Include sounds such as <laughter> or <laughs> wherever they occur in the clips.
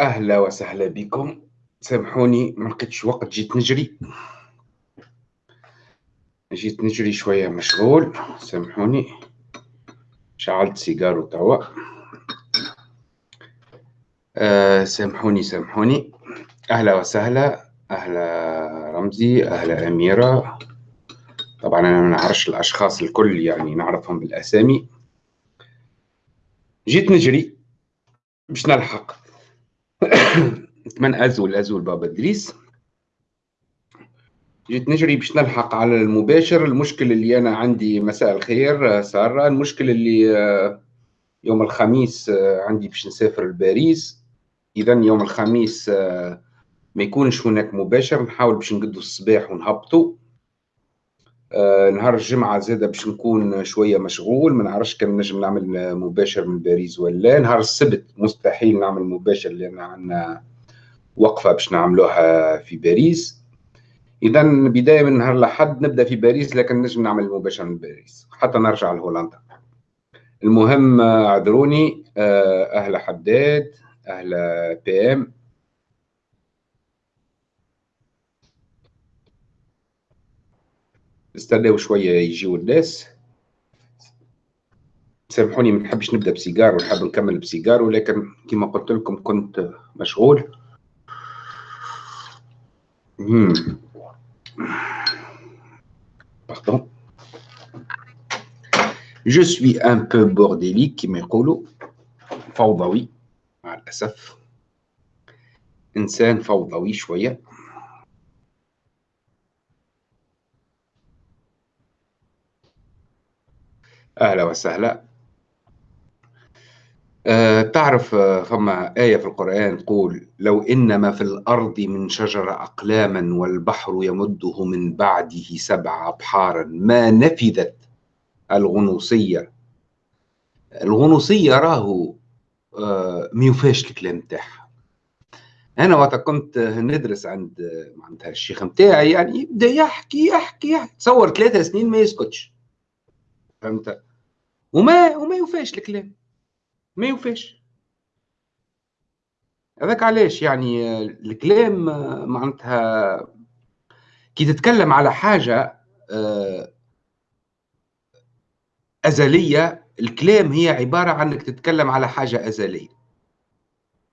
أهلا وسهلا بكم. سامحوني ما لقيتش وقت. جيت نجري. جيت نجري شوية مشغول. سامحوني. شعلت سيجارو توا آه سامحوني سامحوني. أهلا وسهلا. أهلا رمزي. أهلا أميرة. طبعا أنا ما نعرفش الأشخاص الكل يعني نعرفهم بالأسامي. جيت نجري. باش نلحق. <coughs> نتمنى أزول أزول بابا إدريس. جيت نجري باش نلحق على المباشر. المشكل اللي أنا عندي مساء الخير سارة. المشكل اللي يوم الخميس عندي باش نسافر لباريس. إذا يوم الخميس ما يكونش هناك مباشر. نحاول باش نقدو الصباح ونهبطوا. آه نهار الجمعة زادة باش نكون شوية مشغول ما نعرفش كان نجم نعمل مباشر من باريس ولا نهار السبت مستحيل نعمل مباشر لأن عندنا وقفة باش نعملوها في باريس. إذا بداية من نهار الأحد نبدأ في باريس لكن نجم نعمل مباشر من باريس. حتى نرجع لهولندا. المهم اعذروني آه، أهل حداد أهل بي إم. استناو شوية يجيو الناس سامحوني ما نحبش نبدأ بسيجار ونحب نكمل بسيجار ولكن كما قلت لكم كنت مشغول. pardon je suis un peu bordélique كما يقولوا. فوضوي مع الأسف. إنسان فوضوي شوية. أهلا وسهلا. أه تعرف آه، فما آية في القرآن تقول لو إن ما في الأرض من شجرة أقلاما والبحر يمده من بعده سبع أبحارا ما نفذت الغنوصية؟ الغنوصية راهو أه ما يوفاش الكلام تاعها أنا وقت كنت ندرس عند معناتها الشيخ نتاعي يعني يبدأ يحكي يحكي يحكي. تصور ثلاثة سنين ما يسكتش. فهمت؟ وما وما يوفاش الكلام. ما يوفاش. هذاك علاش يعني الكلام معناتها كي تتكلم على حاجة آه، أزلية الكلام هي عبارة عن إنك تتكلم على حاجة أزلية.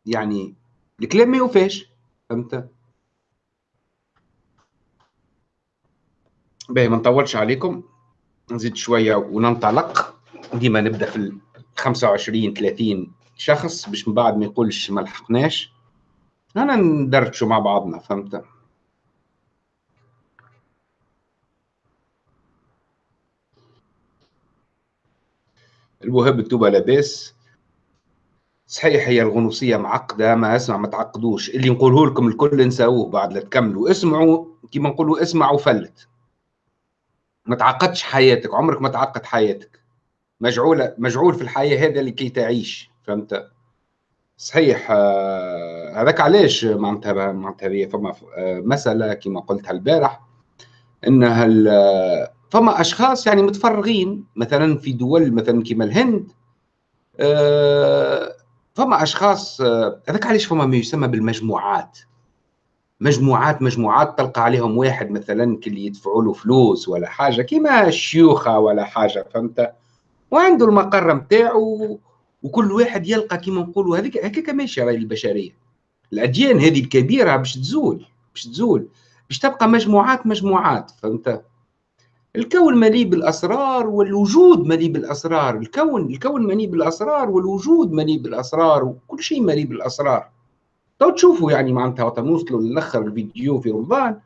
يعني الكلام ما يوفاش فهمت؟ باهي ما نطولش عليكم. نزيد شوية وننطلق. ديما نبدأ في ال 25 30 شخص باش من بعد ما يقولش ما لحقناش أنا ندردشوا مع بعضنا فهمت؟ الوهاب التوبة لاباس. صحيح هي الغنوصية معقدة ما أسمع ما تعقدوش. اللي نقوله لكم الكل نساوه بعد لا تكملوا. اسمعوا كيما نقولوا اسمعوا فلت ما تعقدش حياتك عمرك ما تعقد حياتك. مجعولة مجعول في الحياة هذا لكي تعيش فهمت؟ صحيح آه، هذاك علاش معناتها معناتها فما آه، مسألة كما قلتها البارح انها فما أشخاص يعني متفرغين مثلا في دول مثلا كما الهند آه، فما أشخاص هذاك علاش فما ما يسمى بالمجموعات؟ مجموعات مجموعات تلقى عليهم واحد مثلا كي يدفعوا له فلوس ولا حاجة كيما الشيوخة ولا حاجة فهمت؟ وعنده المقر نتاعو وكل واحد يلقى كيما نقولوا هذيك هكاك ماشي راهي البشريه الأديان هذه الكبيرة باش تزول باش تزول باش تبقى مجموعات مجموعات فهمت؟ الكون مليء بالأسرار والوجود مليء بالأسرار. الكون الكون مليء بالأسرار والوجود مليء بالأسرار وكل شيء مليء بالأسرار. تو تشوفوا يعني معناتها نوصلوا للأخر الفيديو في رمضان.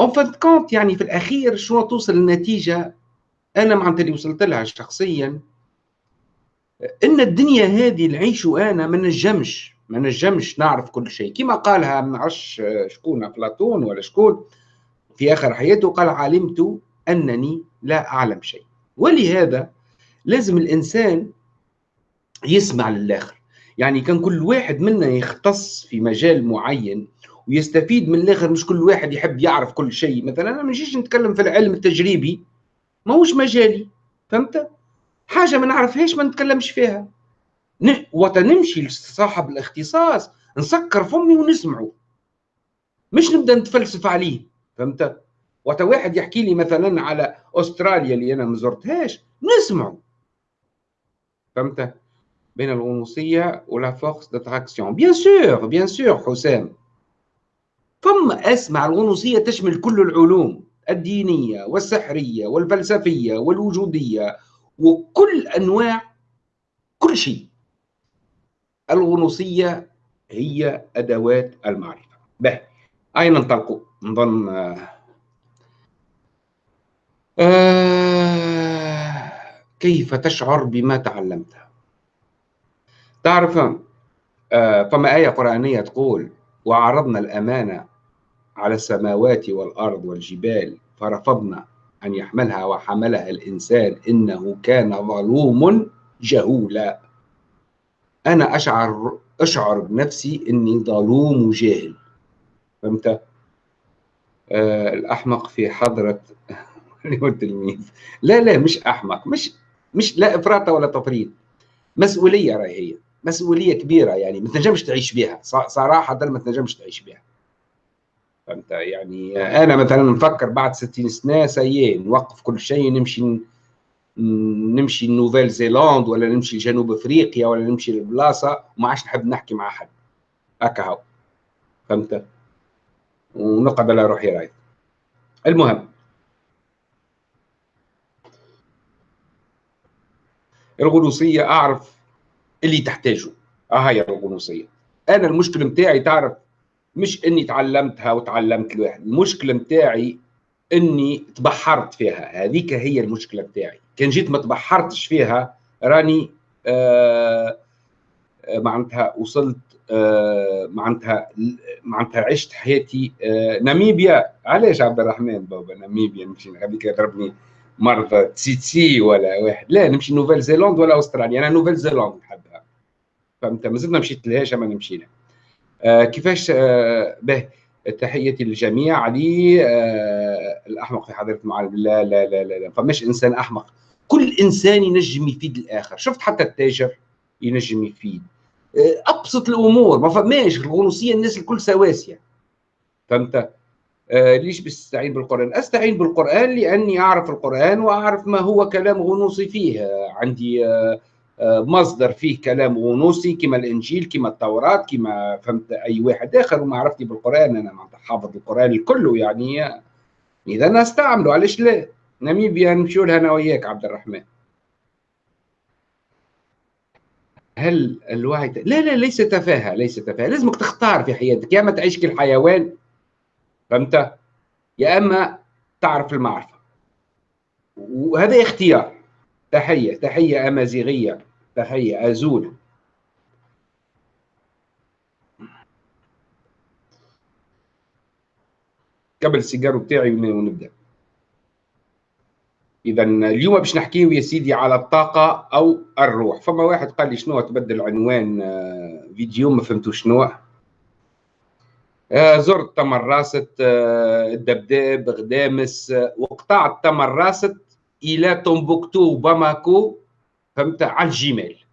en fin de compte يعني في الأخير شنو توصل للنتيجه أنا معناتها اللي وصلت لها شخصيا. إن الدنيا هذه نعيش أنا ما نجمش ما نجمش نعرف كل شيء. كما قالها ما نعرفش شكون؟ أفلاطون ولا شكون؟ في آخر حياته قال علمت أنني لا أعلم شيء. ولهذا لازم الإنسان يسمع للآخر. يعني كان كل واحد منا يختص في مجال معين ويستفيد من الآخر. مش كل واحد يحب يعرف كل شيء. مثلا أنا ما نجيش نتكلم في العلم التجريبي. ماهوش مجالي فهمت؟ حاجة ما نعرفهاش ما نتكلمش فيها. وقت نمشي لصاحب الاختصاص نسكر فمي ونسمعه. مش نبدأ نتفلسف عليه فهمت؟ وقت واحد يحكي لي مثلا على أستراليا اللي أنا ما زرتهاش نسمعه. فهمت؟ بين الغنوصيه و la force d'attraction bien sûr bien sûr حسام. ثم أسمع الغنوصيه تشمل كل العلوم. الدينية والسحرية والفلسفية والوجودية وكل أنواع كل شيء. الغنوصية هي أدوات المعرفة. به أين ننطلق؟ نظن آه كيف تشعر بما تعلمت؟ تعرف آه فما آية قرآنية تقول وعرضنا الأمانة على السماوات والأرض والجبال فرفضنا أن يحملها وحملها الإنسان. إنه كان ظلوم جهولا. أنا أشعر أشعر بنفسي إني ظلوم وجاهل فهمت؟ آه الأحمق في حضرة <laughs> التلميذ. لا لا مش أحمق مش مش لا إفراط ولا تفريط. مسؤولية راهي هي مسؤولية كبيرة يعني ما تنجمش تعيش بها صراحة ما تنجمش تعيش بها فهمت يعني أنا مثلا نفكر بعد 60 سنة سي نوقف كل شيء نمشي نمشي Nouvelle Zélande ولا نمشي لجنوب أفريقيا ولا نمشي لبلاصة. وما عادش نحب نحكي مع حد هكا هو. فهمت؟ ونقعد على روحي راي المهم. الغنوصية أعرف اللي تحتاجه. آه هي الغنوصية. أنا المشكل نتاعي تعرف مش إني تعلمتها وتعلمت الواحد المشكلة نتاعي إني تبحرت فيها هذيك هي المشكلة نتاعي كان جيت ما تبحرتش فيها راني آه, آه، معناتها وصلت آه معناتها معناتها عشت حياتي آه ناميبيا. علاش عبد الرحمن بابا ناميبيا نمشي هذيك ضربني مرضى تسيتسي ولا واحد؟ لا نمشي Nouvelle Zélande ولا أستراليا أنا Nouvelle Zélande نحبها. فهمت؟ مازلنا مشيت لهاش ما نمشي لها كيفاش آه، به تحياتي للجميع علي آه، الأحمق في حضرة المعلم لا لا لا لا, لا. فماش إنسان أحمق. كل إنسان ينجم يفيد الآخر. شفت حتى التاجر ينجم يفيد. أبسط الأمور. ما فماش الغنوصية الناس الكل سواسية. فهمت؟ آه ليش بستعين بالقرآن؟ أستعين بالقرآن لأني أعرف القرآن وأعرف ما هو كلام غنوصي فيه. عندي آه مصدر فيه كلام غنوصي كما الإنجيل كما التوراة كما فهمت أي واحد آخر. ومعرفتي بالقرآن أنا حافظ القرآن الكل يعني. إذا نستعمله علاش لا؟ ناميبيا نمشيو لها أنا وياك عبد الرحمن. هل الوعي لا لا ليس تفاهة ليس تفاهة. لازمك تختار في حياتك. يا أما تعيش كالحيوان فهمت؟ يا أما تعرف المعرفة. وهذا اختيار. تحية تحية أمازيغية. تحية أزول. قبل السيجارو بتاعي ونبدأ. إذا اليوم باش نحكيو يا سيدي على الطاقة أو الروح. فما واحد قال لي شنو تبدل عنوان آه، فيديو ما فهمتو شنو. آه، زرت تمرست آه، الدبداب غدامس. وقطعت تمرست إلى تومبوكتو وباماكو. فهمت؟ على الجيميل.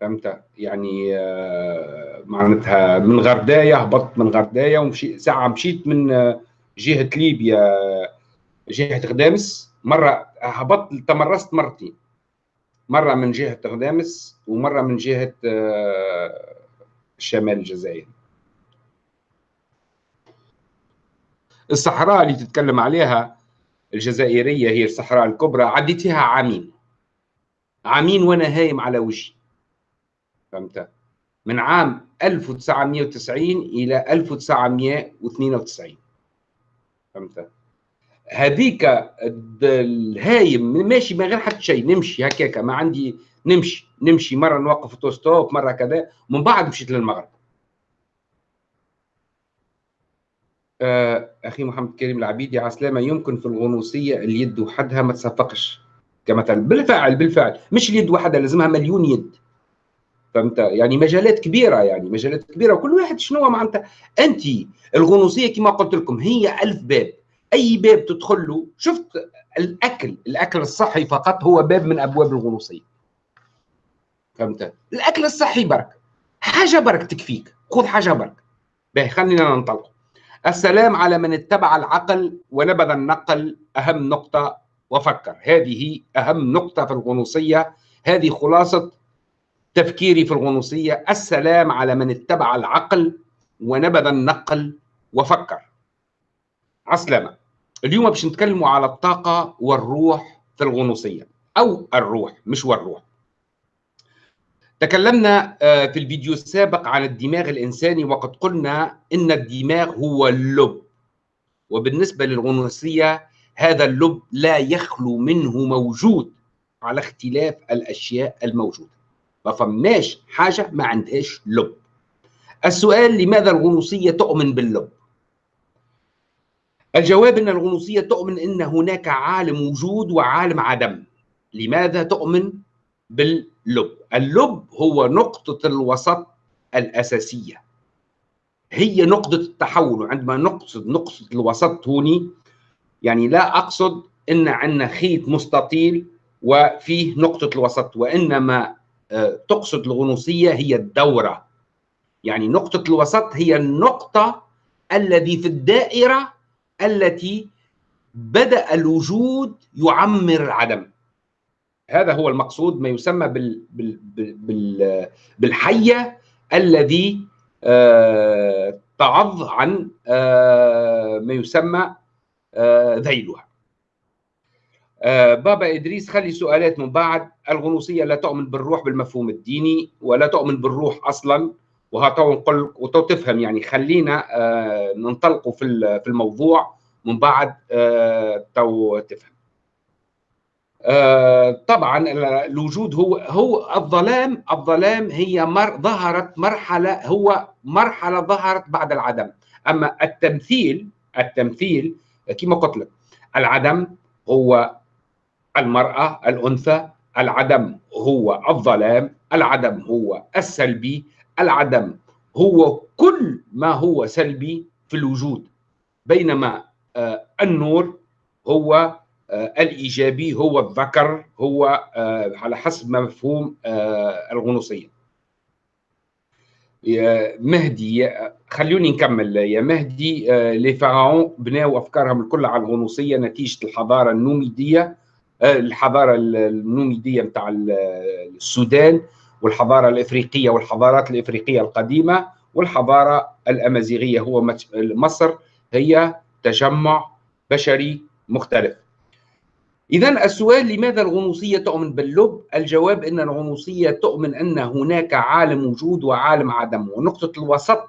فهمت؟ يعني آه، معناتها من غردايه هبطت من غردايه ومشي ساعة مشيت من آه، جهة ليبيا جهة غدامس. مرة هبطت تمرست مرتين. مرة من جهة غدامس ومرة من جهة آه، شمال الجزائر. الصحراء اللي تتكلم عليها الجزائرية هي الصحراء الكبرى عديتها عامين. عامين وأنا هايم على وجهي فهمت؟ من عام 1990 إلى 1992 فهمت؟ هذيك الهايم ماشي من غير حتى شيء نمشي هكاك. ما عندي نمشي نمشي. مرة نوقف توستوب مرة كذا. ومن بعد مشيت للمغرب. آه أخي محمد كريم العبيدي عسلامة يمكن في الغنوصية اليد وحدها ما تصفقش كمثلا. بالفعل بالفعل. مش اليد وحدها لازمها مليون يد. فهمت؟ يعني مجالات كبيرة يعني مجالات كبيرة. وكل واحد شنو معناتها؟ أنت الغنوصية كما قلت لكم هي ألف باب. أي باب تدخل له شفت الأكل. الأكل الصحي فقط هو باب من أبواب الغنوصية. فهمت؟ الأكل الصحي برك. حاجة برك تكفيك. خذ حاجة برك. باهي خلينا ننطلق. السلام على من اتبع العقل ونبذ النقل. أهم نقطة وفكر. هذه أهم نقطة في الغنوصية هذه خلاصة تفكيري في الغنوصية. السلام على من اتبع العقل ونبذ النقل وفكر. عسلامة. اليوم باش نتكلموا على الطاقة والروح في الغنوصية. أو الروح مش والروح. تكلمنا آه، في الفيديو السابق عن الدماغ الإنساني وقد قلنا إن الدماغ هو اللب. وبالنسبة للغنوصية هذا اللب لا يخلو منه موجود على اختلاف الأشياء الموجودة. ما فهمناش حاجة ما عندهاش لب. السؤال لماذا الغنوصية تؤمن باللب؟ الجواب أن الغنوصية تؤمن أن هناك عالم وجود وعالم عدم. لماذا تؤمن باللب؟ اللب هو نقطة الوسط الأساسية. هي نقطة التحول. عندما نقصد نقطة الوسط هوني يعني لا أقصد أن عندنا خيط مستطيل وفيه نقطة الوسط وإنما آه، تقصد الغنوصية هي الدورة. يعني نقطة الوسط هي النقطة الذي في الدائرة التي بدأ الوجود يعمر العدم هذا هو المقصود ما يسمى بال بال بال بالحية الذي آه تعض عن آه ما يسمى ذيلها. آه بابا إدريس خلي سؤالات من بعد. الغنوصية لا تؤمن بالروح بالمفهوم الديني ولا تؤمن بالروح أصلا. وهاتو نقول وتو تفهم يعني. خلينا آه ننطلقوا في في الموضوع من بعد آه تو تفهم. آه، طبعا الوجود هو هو الظلام الظلام هي مر ظهرت مرحلة هو مرحلة ظهرت بعد العدم. أما التمثيل التمثيل كما قلت لك العدم هو المرأة الأنثى العدم هو الظلام العدم هو السلبي العدم هو كل ما هو سلبي في الوجود. بينما آه، النور هو آه، الإيجابي هو الذكر هو آه، على حسب مفهوم الغنوصية. يا مهدي خلوني نكمل يا مهدي لي فراعون بناوا أفكارهم الكل على الغنوصية نتيجة الحضارة النوميدية الحضارة النوميدية نتاع السودان والحضارة الإفريقية والحضارات الإفريقية القديمة والحضارة الأمازيغية. هو مصر هي تجمع بشري مختلف. إذا السؤال لماذا الغنوصية تؤمن باللب؟ الجواب أن الغنوصية تؤمن أن هناك عالم وجود وعالم عدم ونقطة الوسط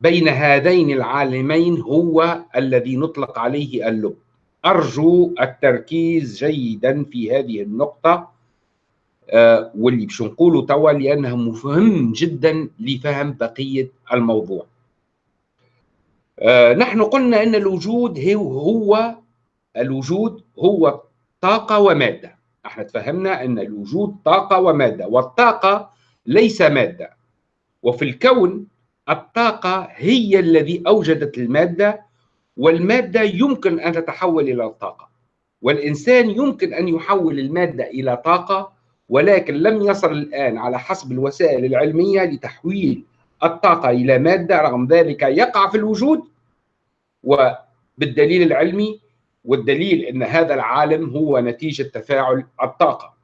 بين هذين العالمين هو الذي نطلق عليه اللب أرجو التركيز جيدا في هذه النقطة آه واللي باش نقوله توا لأنها مهم جدا لفهم بقية الموضوع آه نحن قلنا أن الوجود هو الوجود هو طاقة ومادة. إحنا تفهمنا ان الوجود طاقة ومادة والطاقة ليس مادة. وفي الكون الطاقة هي الذي أوجدت المادة والمادة يمكن أن تتحول إلى الطاقة والإنسان يمكن أن يحول المادة إلى طاقة ولكن لم يصل الآن على حسب الوسائل العلمية لتحويل الطاقة إلى مادة رغم ذلك يقع في الوجود. وبالدليل العلمي والدليل إن هذا العالم هو نتيجة تفاعل الطاقة.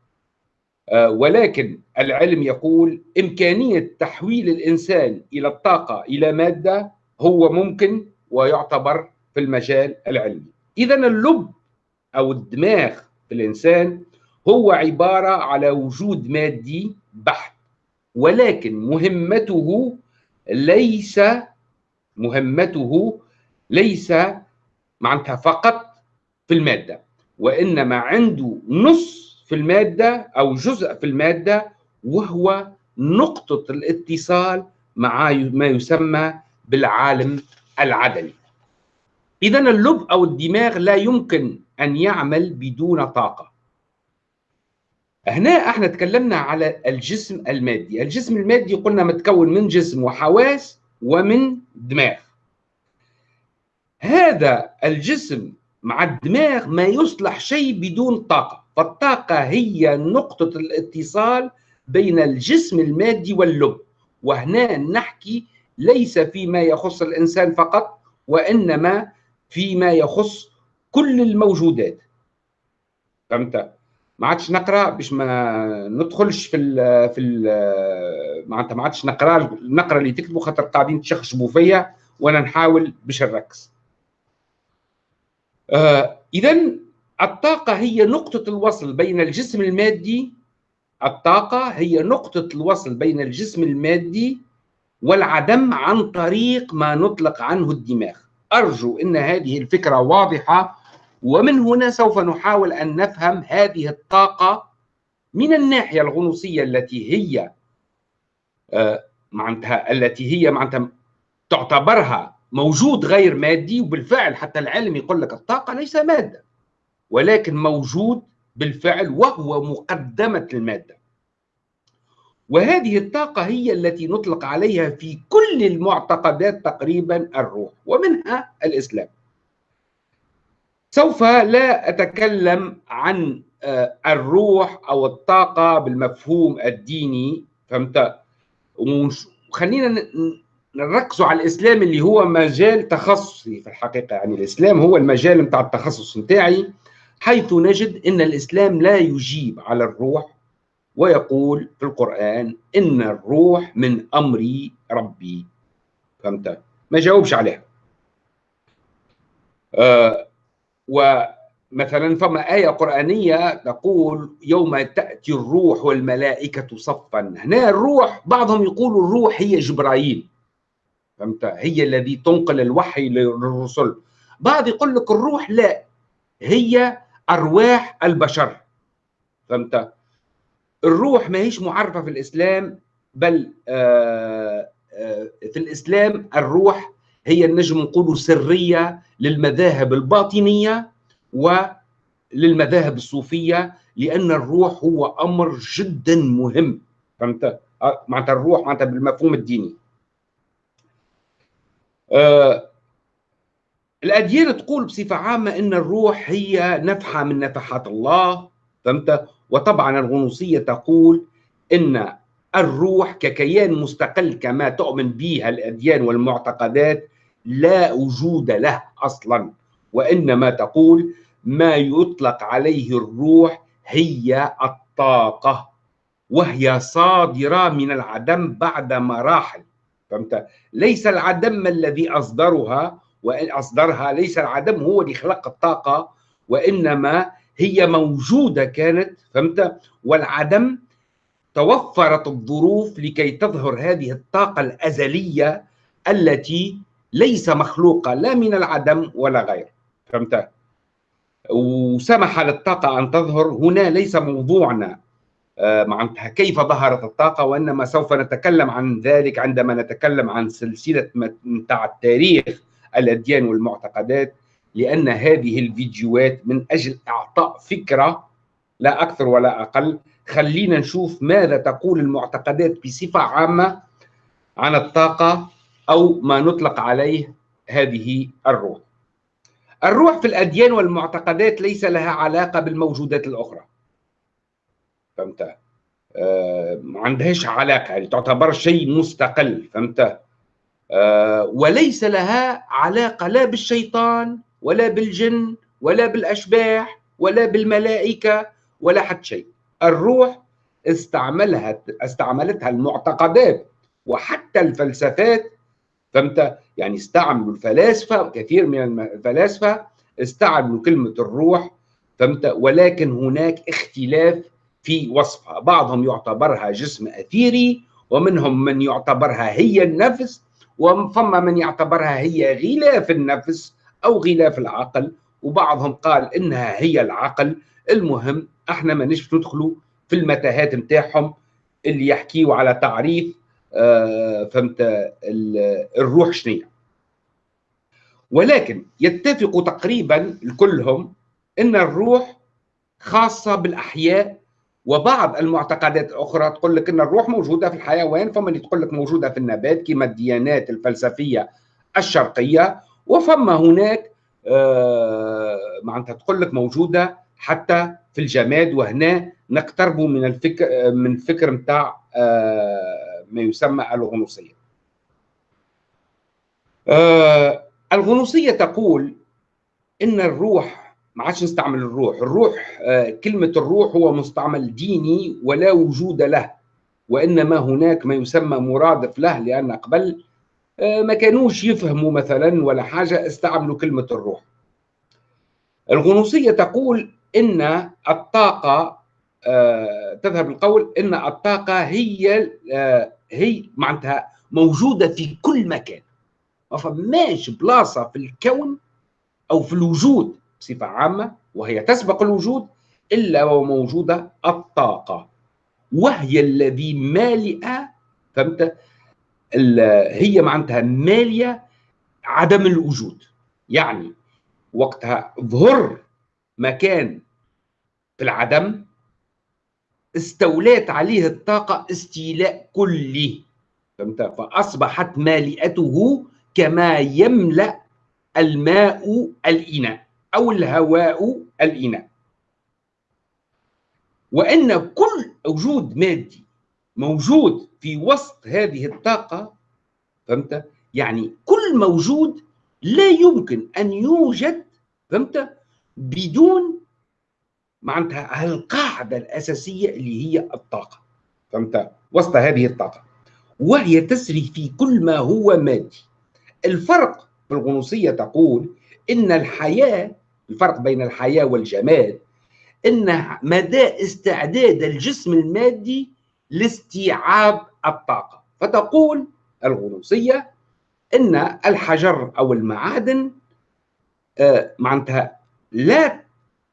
آه، ولكن العلم يقول إمكانية تحويل الإنسان إلى الطاقة إلى مادة هو ممكن ويعتبر في المجال العلمي. اذا اللب أو الدماغ في الإنسان هو عبارة على وجود مادي بحت ولكن مهمته ليس مهمته ليس معناتها فقط في المادة وإنما عنده نص في المادة أو جزء في المادة وهو نقطة الاتصال مع ما يسمى بالعالم العدمي إذا اللب أو الدماغ لا يمكن أن يعمل بدون طاقة. هنا إحنا تكلمنا على الجسم المادي. الجسم المادي قلنا متكون من جسم وحواس ومن دماغ. هذا الجسم مع الدماغ ما يصلح شيء بدون طاقة. فالطاقة هي نقطة الاتصال بين الجسم المادي واللب. وهنا نحكي ليس فيما يخص الإنسان فقط وإنما فيما يخص كل الموجودات. فهمت؟ ما عادش نقرأ باش ما ندخلش في ال في ال معناتها ما عادش نقرا نقرأ اللي تكتبوا خاطر قاعدين تشخشبوا فيا وأنا نحاول باش نركز. اذا الطاقة هي نقطة الوصل بين الجسم المادي الطاقة هي نقطة الوصل بين الجسم المادي والعدم عن طريق ما نطلق عنه الدماغ. أرجو إن هذه الفكرة واضحة ومن هنا سوف نحاول أن نفهم هذه الطاقة من الناحية الغنوصية التي هي آه، معناتها التي هي معناتها تعتبرها موجود غير مادي وبالفعل حتى العلم يقول لك الطاقة ليس مادة ولكن موجود بالفعل وهو مقدمة الماده وهذه الطاقة هي التي نطلق عليها في كل المعتقدات تقريبا الروح ومنها الإسلام. سوف لا أتكلم عن آه، الروح أو الطاقة بالمفهوم الديني فهمت؟ وخلينا نركزوا على الإسلام اللي هو مجال تخصصي في الحقيقة. يعني الإسلام هو المجال نتاع التخصص نتاعي حيث نجد إن الإسلام لا يجيب على الروح ويقول في القرآن إن الروح من أمر ربي. فهمت؟ ما جاوبش عليها. آه ومثلا فما آية قرآنية تقول يوم تأتي الروح والملائكة صفا. هنا الروح بعضهم يقول الروح هي جبرائيل. فهمت؟ هي الذي تنقل الوحي للرسل. بعض يقول لك الروح لا هي أرواح البشر. فهمت؟ الروح ما هيش معرفة في الإسلام بل آه، آه، في الإسلام الروح هي النجم نقول سرية للمذاهب الباطنية وللمذاهب الصوفية لأن الروح هو أمر جدا مهم. فهمت؟ آه، معناتها الروح معناتها بالمفهوم الديني. آه الأديان تقول بصفة عامة أن الروح هي نفحة من نفحات الله فهمت؟ وطبعا الغنوصية تقول أن الروح ككيان مستقل كما تؤمن به الأديان والمعتقدات لا وجود له أصلا وإنما تقول ما يطلق عليه الروح هي الطاقة وهي صادرة من العدم بعد مراحل فهمت؟ ليس العدم الذي أصدرها وإن أصدرها ليس العدم هو اللي خلق الطاقة وإنما هي موجودة كانت فهمت؟ والعدم توفرت الظروف لكي تظهر هذه الطاقة الأزلية التي ليس مخلوقا لا من العدم ولا غيره فهمت؟ وسمح للطاقة أن تظهر هنا ليس موضوعنا. معناتها كيف ظهرت الطاقة وإنما سوف نتكلم عن ذلك عندما نتكلم عن سلسلة متاع التاريخ الأديان والمعتقدات لأن هذه الفيديوهات من أجل إعطاء فكرة لا أكثر ولا أقل. خلينا نشوف ماذا تقول المعتقدات بصفة عامة عن الطاقة أو ما نطلق عليه هذه الروح. الروح في الأديان والمعتقدات ليس لها علاقة بالموجودات الأخرى. فهمت؟ آه ما عندهاش علاقة يعني تعتبر شيء مستقل فهمت؟ آه وليس لها علاقة لا بالشيطان ولا بالجن ولا بالأشباح ولا بالملائكة ولا حتى شيء. الروح استعملها استعملتها المعتقدات وحتى الفلسفات فهمت؟ يعني استعملوا الفلاسفة كثير من الفلاسفة استعملوا كلمة الروح فهمت؟ ولكن هناك اختلاف في وصفها. بعضهم يعتبرها جسم أثيري ومنهم من يعتبرها هي النفس وفما من يعتبرها هي غلاف النفس أو غلاف العقل وبعضهم قال إنها هي العقل. المهم إحنا ما نش ندخلوا في المتاهات نتاعهم اللي يحكيوا على تعريف آه، فهمت الروح شنو ولكن يتفق تقريبا كلهم إن الروح خاصة بالأحياء وبعض المعتقدات الاخرى تقول لك إن الروح موجودة في الحيوان فما اللي تقول لك موجودة في النبات كما الديانات الفلسفية الشرقية. وفما هناك آه معناتها تقول لك موجودة حتى في الجماد. وهنا نقتربوا من الفكر من الفكر نتاع آه ما يسمى الغنوصية. آه الغنوصية تقول إن الروح ما عادش نستعمل الروح. الروح آه كلمة الروح هو مستعمل ديني ولا وجود له وإنما هناك ما يسمى مرادف له لأن قبل آه ما كانوش يفهموا مثلا ولا حاجة استعملوا كلمة الروح. الغنوصية تقول إن الطاقة آه تذهب القول إن الطاقة هي هي معناتها موجودة في كل مكان. ما فماش بلاصة في الكون أو في الوجود بصفة عامة وهي تسبق الوجود إلا وموجوده الطاقة. وهي الذي مالئة فهمت؟ هي معناتها مالية عدم الوجود. يعني وقتها ظهر مكان في العدم استولات عليه الطاقة استيلاء كلي فهمت؟ فأصبحت مالئته كما يملأ الماء الإناء. أو الهواء الإناء وأن كل وجود مادي موجود في وسط هذه الطاقة فهمت؟ يعني كل موجود لا يمكن أن يوجد فهمت؟ بدون معناتها القاعدة الأساسية اللي هي الطاقة فهمت؟ وسط هذه الطاقة وهي تسري في كل ما هو مادي الفرق في الغنوصية تقول إن الحياة الفرق بين الحياة والجماد إن مدى استعداد الجسم المادي لاستيعاب الطاقة. فتقول الغنوصية إن الحجر أو المعادن آه معناتها لا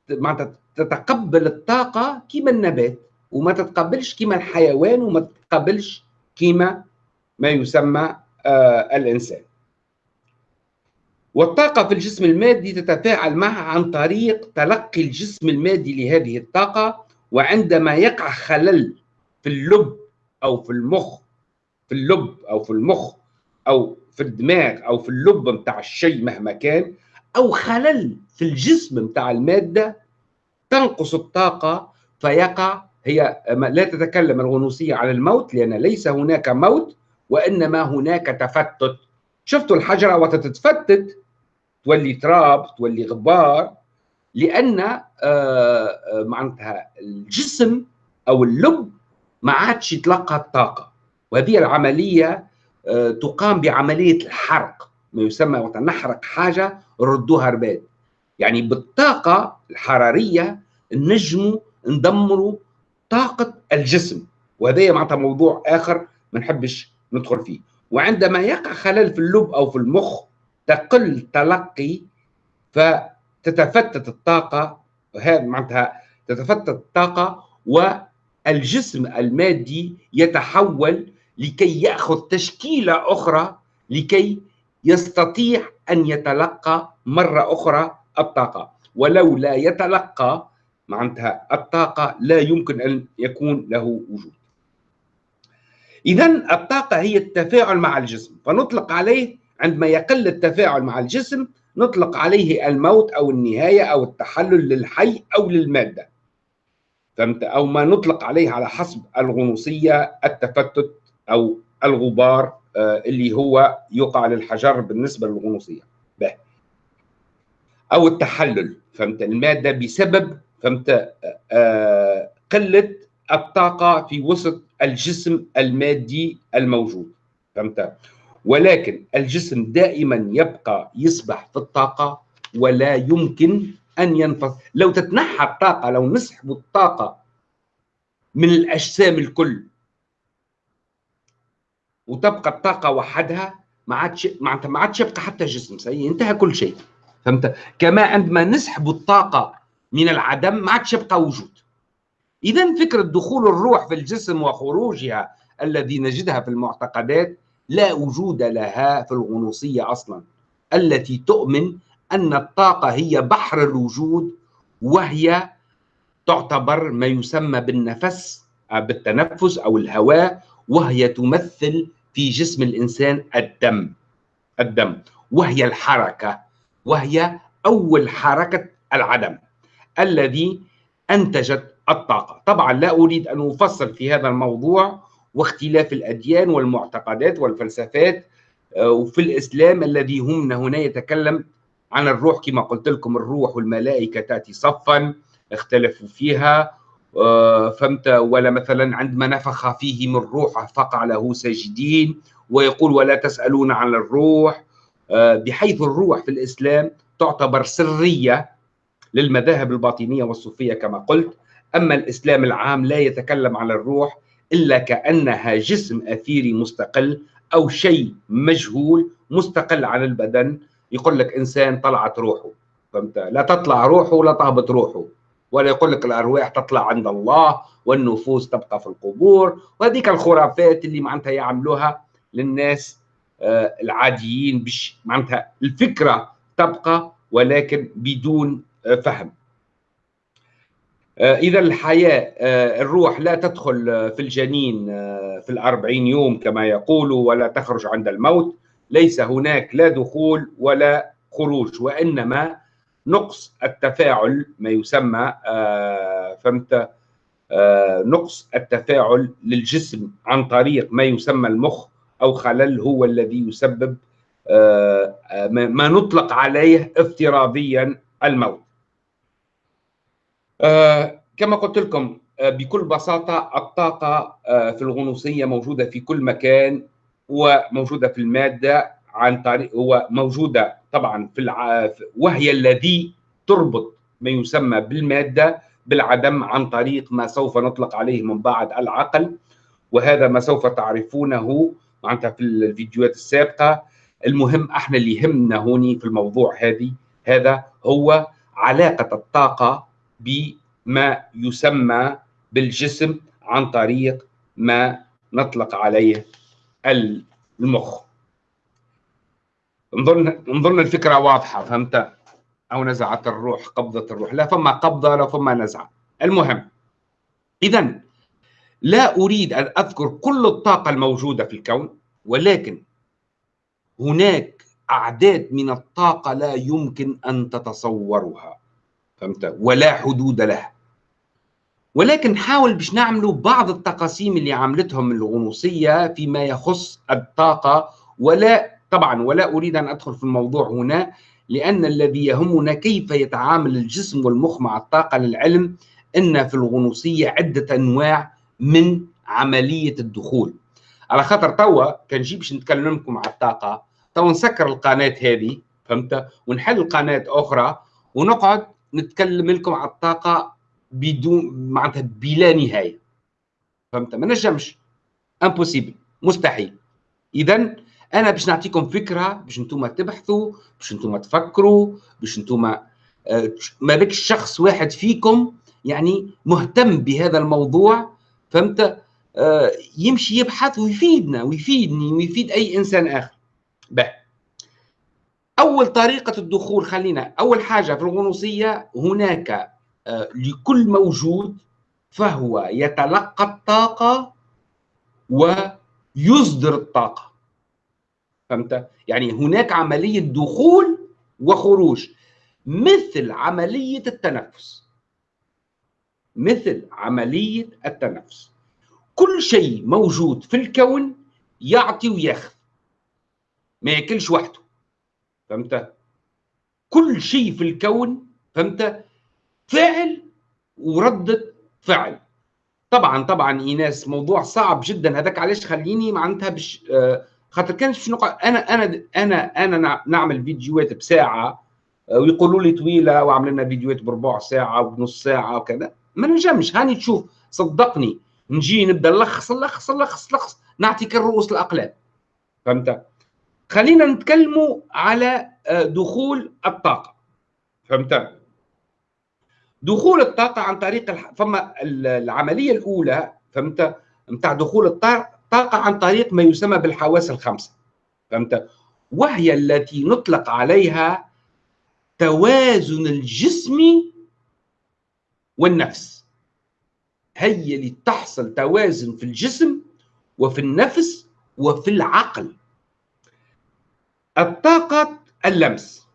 معناتها تتقبل الطاقة كما النبات وما تتقبلش كما الحيوان وما تتقبلش كما ما يسمى آه الإنسان. والطاقة في الجسم المادي تتفاعل معها عن طريق تلقي الجسم المادي لهذه الطاقة وعندما يقع خلل في اللب أو في المخ في اللب أو في المخ أو في الدماغ أو في اللب متاع الشيء مهما كان أو خلل في الجسم متاع المادة تنقص الطاقة فيقع هي لا تتكلم الغنوصية عن الموت لأن ليس هناك موت وإنما هناك تفتت. شفتوا الحجرة وقت تتفتت تولي تراب تولي غبار لأن آه، آه، معناتها الجسم أو اللب ما عادش يتلقى الطاقة. وهذه العملية آه، تقام بعملية الحرق ما يسمى وقت نحرق حاجة ردوها رباد. يعني بالطاقة الحرارية نجموا ندمروا طاقة الجسم. وهذا معناتها موضوع آخر ما نحبش ندخل فيه. وعندما يقع خلل في اللب أو في المخ تقل تلقي فتتفتت الطاقة هذا معناتها تتفتت الطاقة والجسم المادي يتحول لكي يأخذ تشكيلة أخرى لكي يستطيع أن يتلقى مرة أخرى الطاقة. ولو لا يتلقى معناتها الطاقة لا يمكن أن يكون له وجود. إذا الطاقة هي التفاعل مع الجسم فنطلق عليه عندما يقل التفاعل مع الجسم نطلق عليه الموت أو النهاية أو التحلل للحي أو للمادة. فهمت؟ أو ما نطلق عليه على حسب الغنوصية التفتت أو الغبار آه، اللي هو يقع للحجر بالنسبة للغنوصية. به أو التحلل. فهمت؟ المادة بسبب فهمت؟ آه، قلة الطاقة في وسط الجسم المادي الموجود. فهمت؟ ولكن الجسم دائما يبقى يسبح في الطاقة ولا يمكن أن ينفصل. لو تتنحى الطاقة لو نسحب الطاقة من الأجسام الكل وتبقى الطاقة وحدها ما عادش معناتها ما عادش يبقى حتى جسم سي انتهى كل شيء. فهمت؟ كما عندما نسحب الطاقة من العدم ما عادش يبقى وجود. إذا فكرة دخول الروح في الجسم وخروجها الذي نجدها في المعتقدات لا وجود لها في الغنوصية أصلا التي تؤمن أن الطاقة هي بحر الوجود وهي تعتبر ما يسمى بالنفس بالتنفس أو الهواء وهي تمثل في جسم الإنسان الدم الدم وهي الحركة وهي أول حركة العدم الذي أنتجت الطاقة. طبعا لا أريد أن أفصل في هذا الموضوع واختلاف الأديان والمعتقدات والفلسفات آه، وفي الإسلام الذي هم هنا يتكلم عن الروح كما قلت لكم الروح والملائكة تأتي صفا اختلفوا فيها آه، فهمت؟ ولا مثلا عندما نفخ فيه من روح فقع له ساجدين ويقول ولا تسألون عن الروح آه، بحيث الروح في الإسلام تعتبر سرية للمذاهب الباطنية والصوفية كما قلت. أما الإسلام العام لا يتكلم عن الروح إلا كأنها جسم أثيري مستقل أو شيء مجهول مستقل عن البدن. يقول لك إنسان طلعت روحه فهمت؟ لا تطلع روحه ولا تهبط روحه ولا يقول لك الأرواح تطلع عند الله والنفوس تبقى في القبور. وهذيك الخرافات اللي معناتها يعملوها للناس آه، العاديين معناتها الفكرة تبقى ولكن بدون آه، فهم. آه، إذا الحياة الروح لا تدخل في الجنين في الأربعين يوم كما يقولوا ولا تخرج عند الموت. ليس هناك لا دخول ولا خروج وإنما نقص التفاعل ما يسمى فهمت؟ نقص التفاعل للجسم عن طريق ما يسمى المخ أو خلل هو الذي يسبب آه، آه، ما نطلق عليه افتراضيا الموت. آه، كما قلت لكم بكل بساطة الطاقة في الغنوصية موجودة في كل مكان وموجودة في المادة عن طريق هو موجودة طبعا في الع... وهي الذي تربط ما يسمى بالمادة بالعدم عن طريق ما سوف نطلق عليه من بعد العقل وهذا ما سوف تعرفونه معناتها في الفيديوهات السابقة. المهم إحنا اللي يهمنا هوني في الموضوع هذه هذا هو علاقة الطاقة بما يسمى بالجسم عن طريق ما نطلق عليه المخ. نظن نظن الفكرة واضحة فهمت؟ أو نزعت الروح قبضه الروح. لا فما قبضة ولا فما نزعة. المهم اذا لا أريد أن أذكر كل الطاقة الموجودة في الكون ولكن هناك أعداد من الطاقة لا يمكن أن تتصورها. فهمت؟ ولا حدود لها ولكن حاول باش نعملوا بعض التقاسيم اللي عملتهم الغنوصية فيما يخص الطاقة ولا طبعا ولا أريد أن أدخل في الموضوع هنا لأن الذي يهمنا كيف يتعامل الجسم والمخ مع الطاقة للعلم أن في الغنوصية عدة أنواع من عملية الدخول. على خاطر توا كان نجي باش نتكلم لكم على الطاقة. توا نسكر القناة هذه فهمت؟ ونحل قناة أخرى ونقعد نتكلم لكم على الطاقة بدون معناتها بلا نهاية. فهمت؟ ما نجمش. impossible مستحيل. اذا أنا باش نعطيكم فكرة باش أنتم تبحثوا باش أنتم تفكروا باش أنتم آه، ما بك شخص واحد فيكم يعني مهتم بهذا الموضوع فهمت؟ آه يمشي يبحث ويفيدنا ويفيدني ويفيد أي إنسان آخر. أول طريقة الدخول خلينا أول حاجة في الغنوصية هناك آه لكل موجود فهو يتلقى الطاقة ويصدر الطاقة. فهمت؟ يعني هناك عملية دخول وخروج مثل عملية التنفس. مثل عملية التنفس. كل شيء موجود في الكون يعطي وياخذ ما ياكلش وحده. فهمت؟ كل شيء في الكون فهمت؟ فعل وردة فعل. طبعا طبعا إيناس موضوع صعب جدا. هذاك علاش خليني معناتها بش آه خاطر كانت في نقطة أنا أنا أنا أنا نعمل فيديوهات بساعة آه، ويقولوا لي طويلة وعملنا فيديوهات بربع ساعة وبنص ساعة وكذا. ما نجمش. هاني تشوف صدقني. نجي نبدأ نلخص نلخص نلخص نلخص نعطيك الرؤوس الأقلام. فهمت؟ خلينا نتكلموا على آه، دخول الطاقة. فهمت؟ دخول الطاقة عن طريق الح... فما العملية الأولى فهمت؟ نتاع دخول الطاقه عن طريق ما يسمى بالحواس الخمسة. فهمت؟ وهي التي نطلق عليها توازن الجسم والنفس. هي اللي تحصل توازن في الجسم وفي النفس وفي العقل. الطاقة اللمس.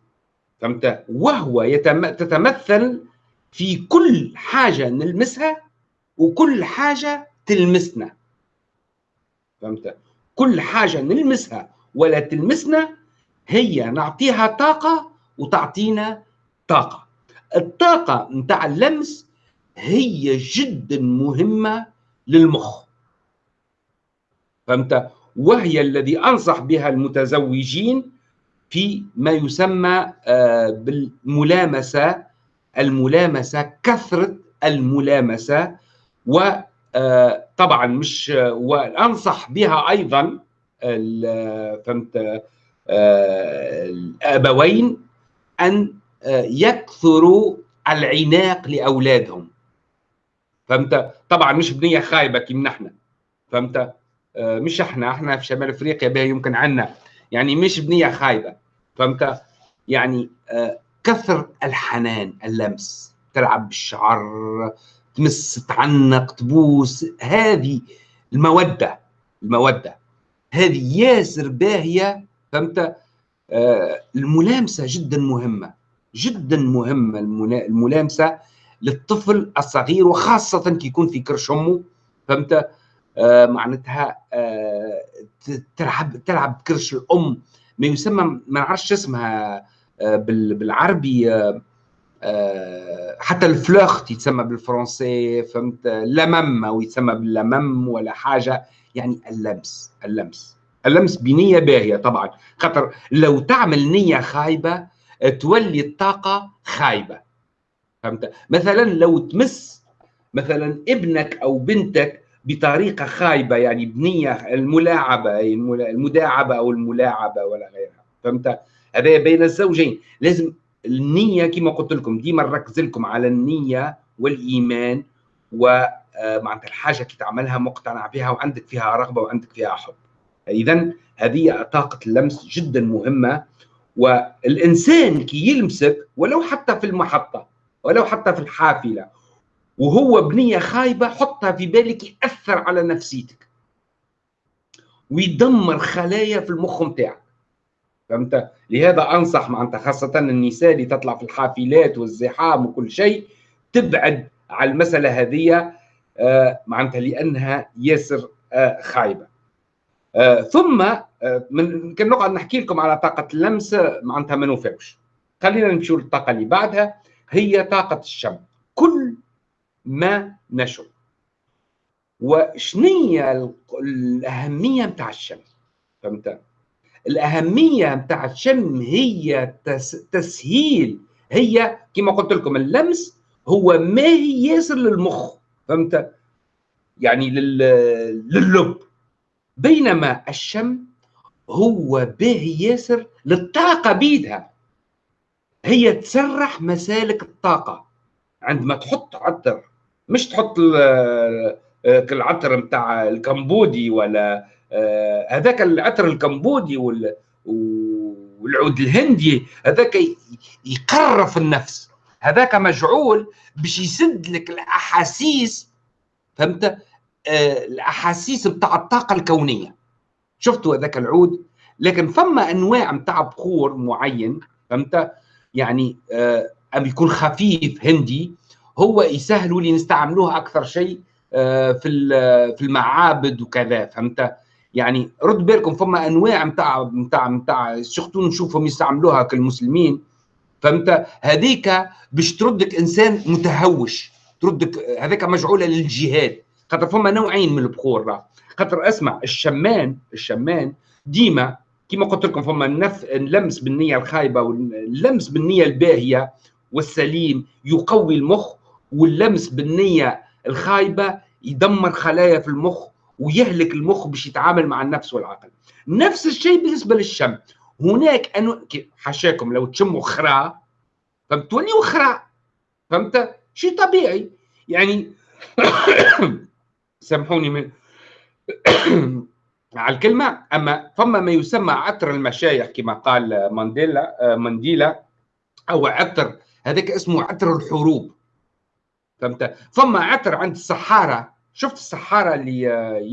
فهمت؟ وهو يتم... تتمثل في كل حاجة نلمسها وكل حاجة تلمسنا. فهمت؟ كل حاجة نلمسها ولا تلمسنا هي نعطيها طاقة وتعطينا طاقة. الطاقة نتاع اللمس هي جدا مهمة للمخ. فهمت؟ وهي الذي انصح بها المتزوجين في ما يسمى آه، بالملامسة الملامسة كثرة الملامسة وطبعا آه، مش وانصح بها أيضا فهمت آه، الآبوين أن يكثروا العناق لأولادهم. فهمت؟ طبعا مش بنية خايبة كيما نحن. فهمت؟ مش إحنا إحنا في شمال افريقيا بها يمكن عنا. يعني مش بنية خايبة. فهمت؟ يعني آه، كثر الحنان اللمس. تلعب بالشعر تمس تعنق تبوس. هذه المودة المودة. هذه ياسر باهية. فهمت؟ آه، الملامسة جدا مهمة. جدا مهمة الملامسة للطفل الصغير وخاصة كي يكون في كرش أمه. فهمت؟ آه معناتها آه تلعب تلعب كرش الأم. ما يسمى ما نعرفش اسمها آه، بالعربي آه، آه، حتى الفلوخت يتسمى بالفرنسي فهمت؟ لمم أو يتسمى باللمم ولا حاجة. يعني اللمس اللمس. اللمس بنية باهية طبعا. خاطر لو تعمل نية خايبة تولي الطاقة خايبة. فهمت؟ مثلا لو تمس مثلا ابنك أو بنتك بطريقة خايبة يعني بنية الملاعبة المداعبة أو الملاعبة ولا غيرها. فهمت؟ هذا بين الزوجين. لازم النية كما قلت لكم ديما نركز لكم على النية والإيمان ومعناتها الحاجة كي تعملها مقتنع بها وعندك فيها رغبة وعندك فيها حب. اذا هذه طاقة اللمس جدا مهمة. والإنسان كي يلمسك ولو حتى في المحطة ولو حتى في الحافلة وهو بنيه خايبة حطها في بالك يأثر على نفسيتك. ويدمر خلايا في المخ نتاعك فهمت؟ لهذا أنصح معناتها خاصة النساء اللي تطلع في الحافلات والزحام وكل شيء تبعد على المسألة هذه آه معناتها لأنها ياسر آه خايبة. آه ثم من كان نقعد نحكي لكم على طاقة اللمس معناتها ما نوفقش خلينا نمشي للطاقة اللي بعدها هي طاقة الشم. كل ما نشر. وشنية الأهمية متاع الشم فهمت؟ الأهمية متاع الشم هي تسهيل هي كما قلت لكم اللمس هو ما هي ياسر للمخ فهمت؟ يعني لللب بينما الشم هو باهي ياسر للطاقة بيدها. هي تسرح مسالك الطاقة. عندما تحط عطر مش تحط آه، العطر نتاع الكمبودي ولا آه، هذاك العطر الكمبودي والعود الهندي هذاك يقرف النفس. هذاك مجعول باش يسد لك الأحاسيس فهمت؟ آه، الأحاسيس بتاع الطاقة الكونية. شفتوا هذاك العود؟ لكن فما أنواع بتاع بخور معين فهمت؟ يعني أم يكون خفيف هندي هو يسهلوا لي نستعملوها أكثر شيء آه، في في المعابد وكذا فهمت؟ يعني رد بالكم فما أنواع نتاع نتاع نتاع سورتو نشوفهم يستعملوها كالمسلمين فهمت؟ هذيك باش تردك إنسان متهوش تردك هذاك مجعولة للجهاد خاطر فما نوعين من البخور خاطر اسمع الشمان الشمان ديما كما قلت لكم فما النف... اللمس بالنية الخايبة واللمس بالنية الباهية والسليم يقوي المخ واللمس بالنية الخايبة يدمر خلايا في المخ ويهلك المخ باش يتعامل مع النفس والعقل. نفس الشيء بالنسبة للشم. هناك انو حاشاكم لو تشموا خرا فبتوليوا خرا فهمت؟ شيء طبيعي. يعني <coughs> سامحوني من <coughs> على الكلمة. أما فما ما يسمى عطر المشايخ كما قال مانديلا مانديلا أو عطر هذاك اسمه عطر الحروب. فهمت؟ فما عطر عند السحارة. شفت السحارة اللي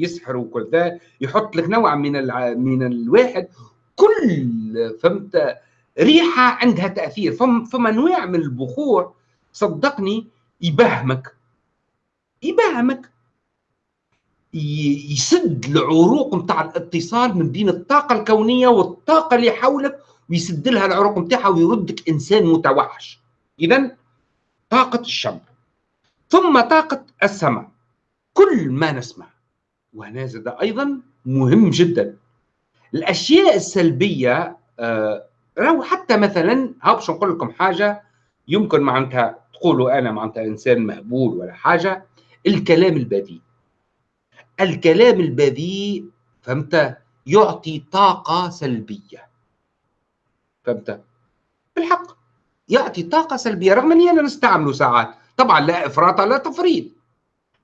يسحروا وكل ذا يحط لك نوع من من الواحد. كل فهمت؟ ريحة عندها تأثير. فما فما انواع من البخور صدقني يبهمك. يبهمك. يسد العروق نتاع الاتصال من بين الطاقة الكونية والطاقة اللي حولك ويسد لها العروق نتاعها ويردك إنسان متوحش. اذا طاقة الشم ثم طاقه السمع كل ما نسمع. وهنا زاد أيضا مهم جدا. الأشياء السلبية آه راهو حتى مثلا ها باش نقول لكم حاجة يمكن معناتها تقولوا أنا معناتها إنسان مهبول ولا حاجة. الكلام البذيء. الكلام البذيء فهمت؟ يعطي طاقة سلبية. فهمت؟ بالحق. يعطي طاقة سلبية رغم إني أنا نستعمله ساعات. طبعا لا إفراط لا تفريط.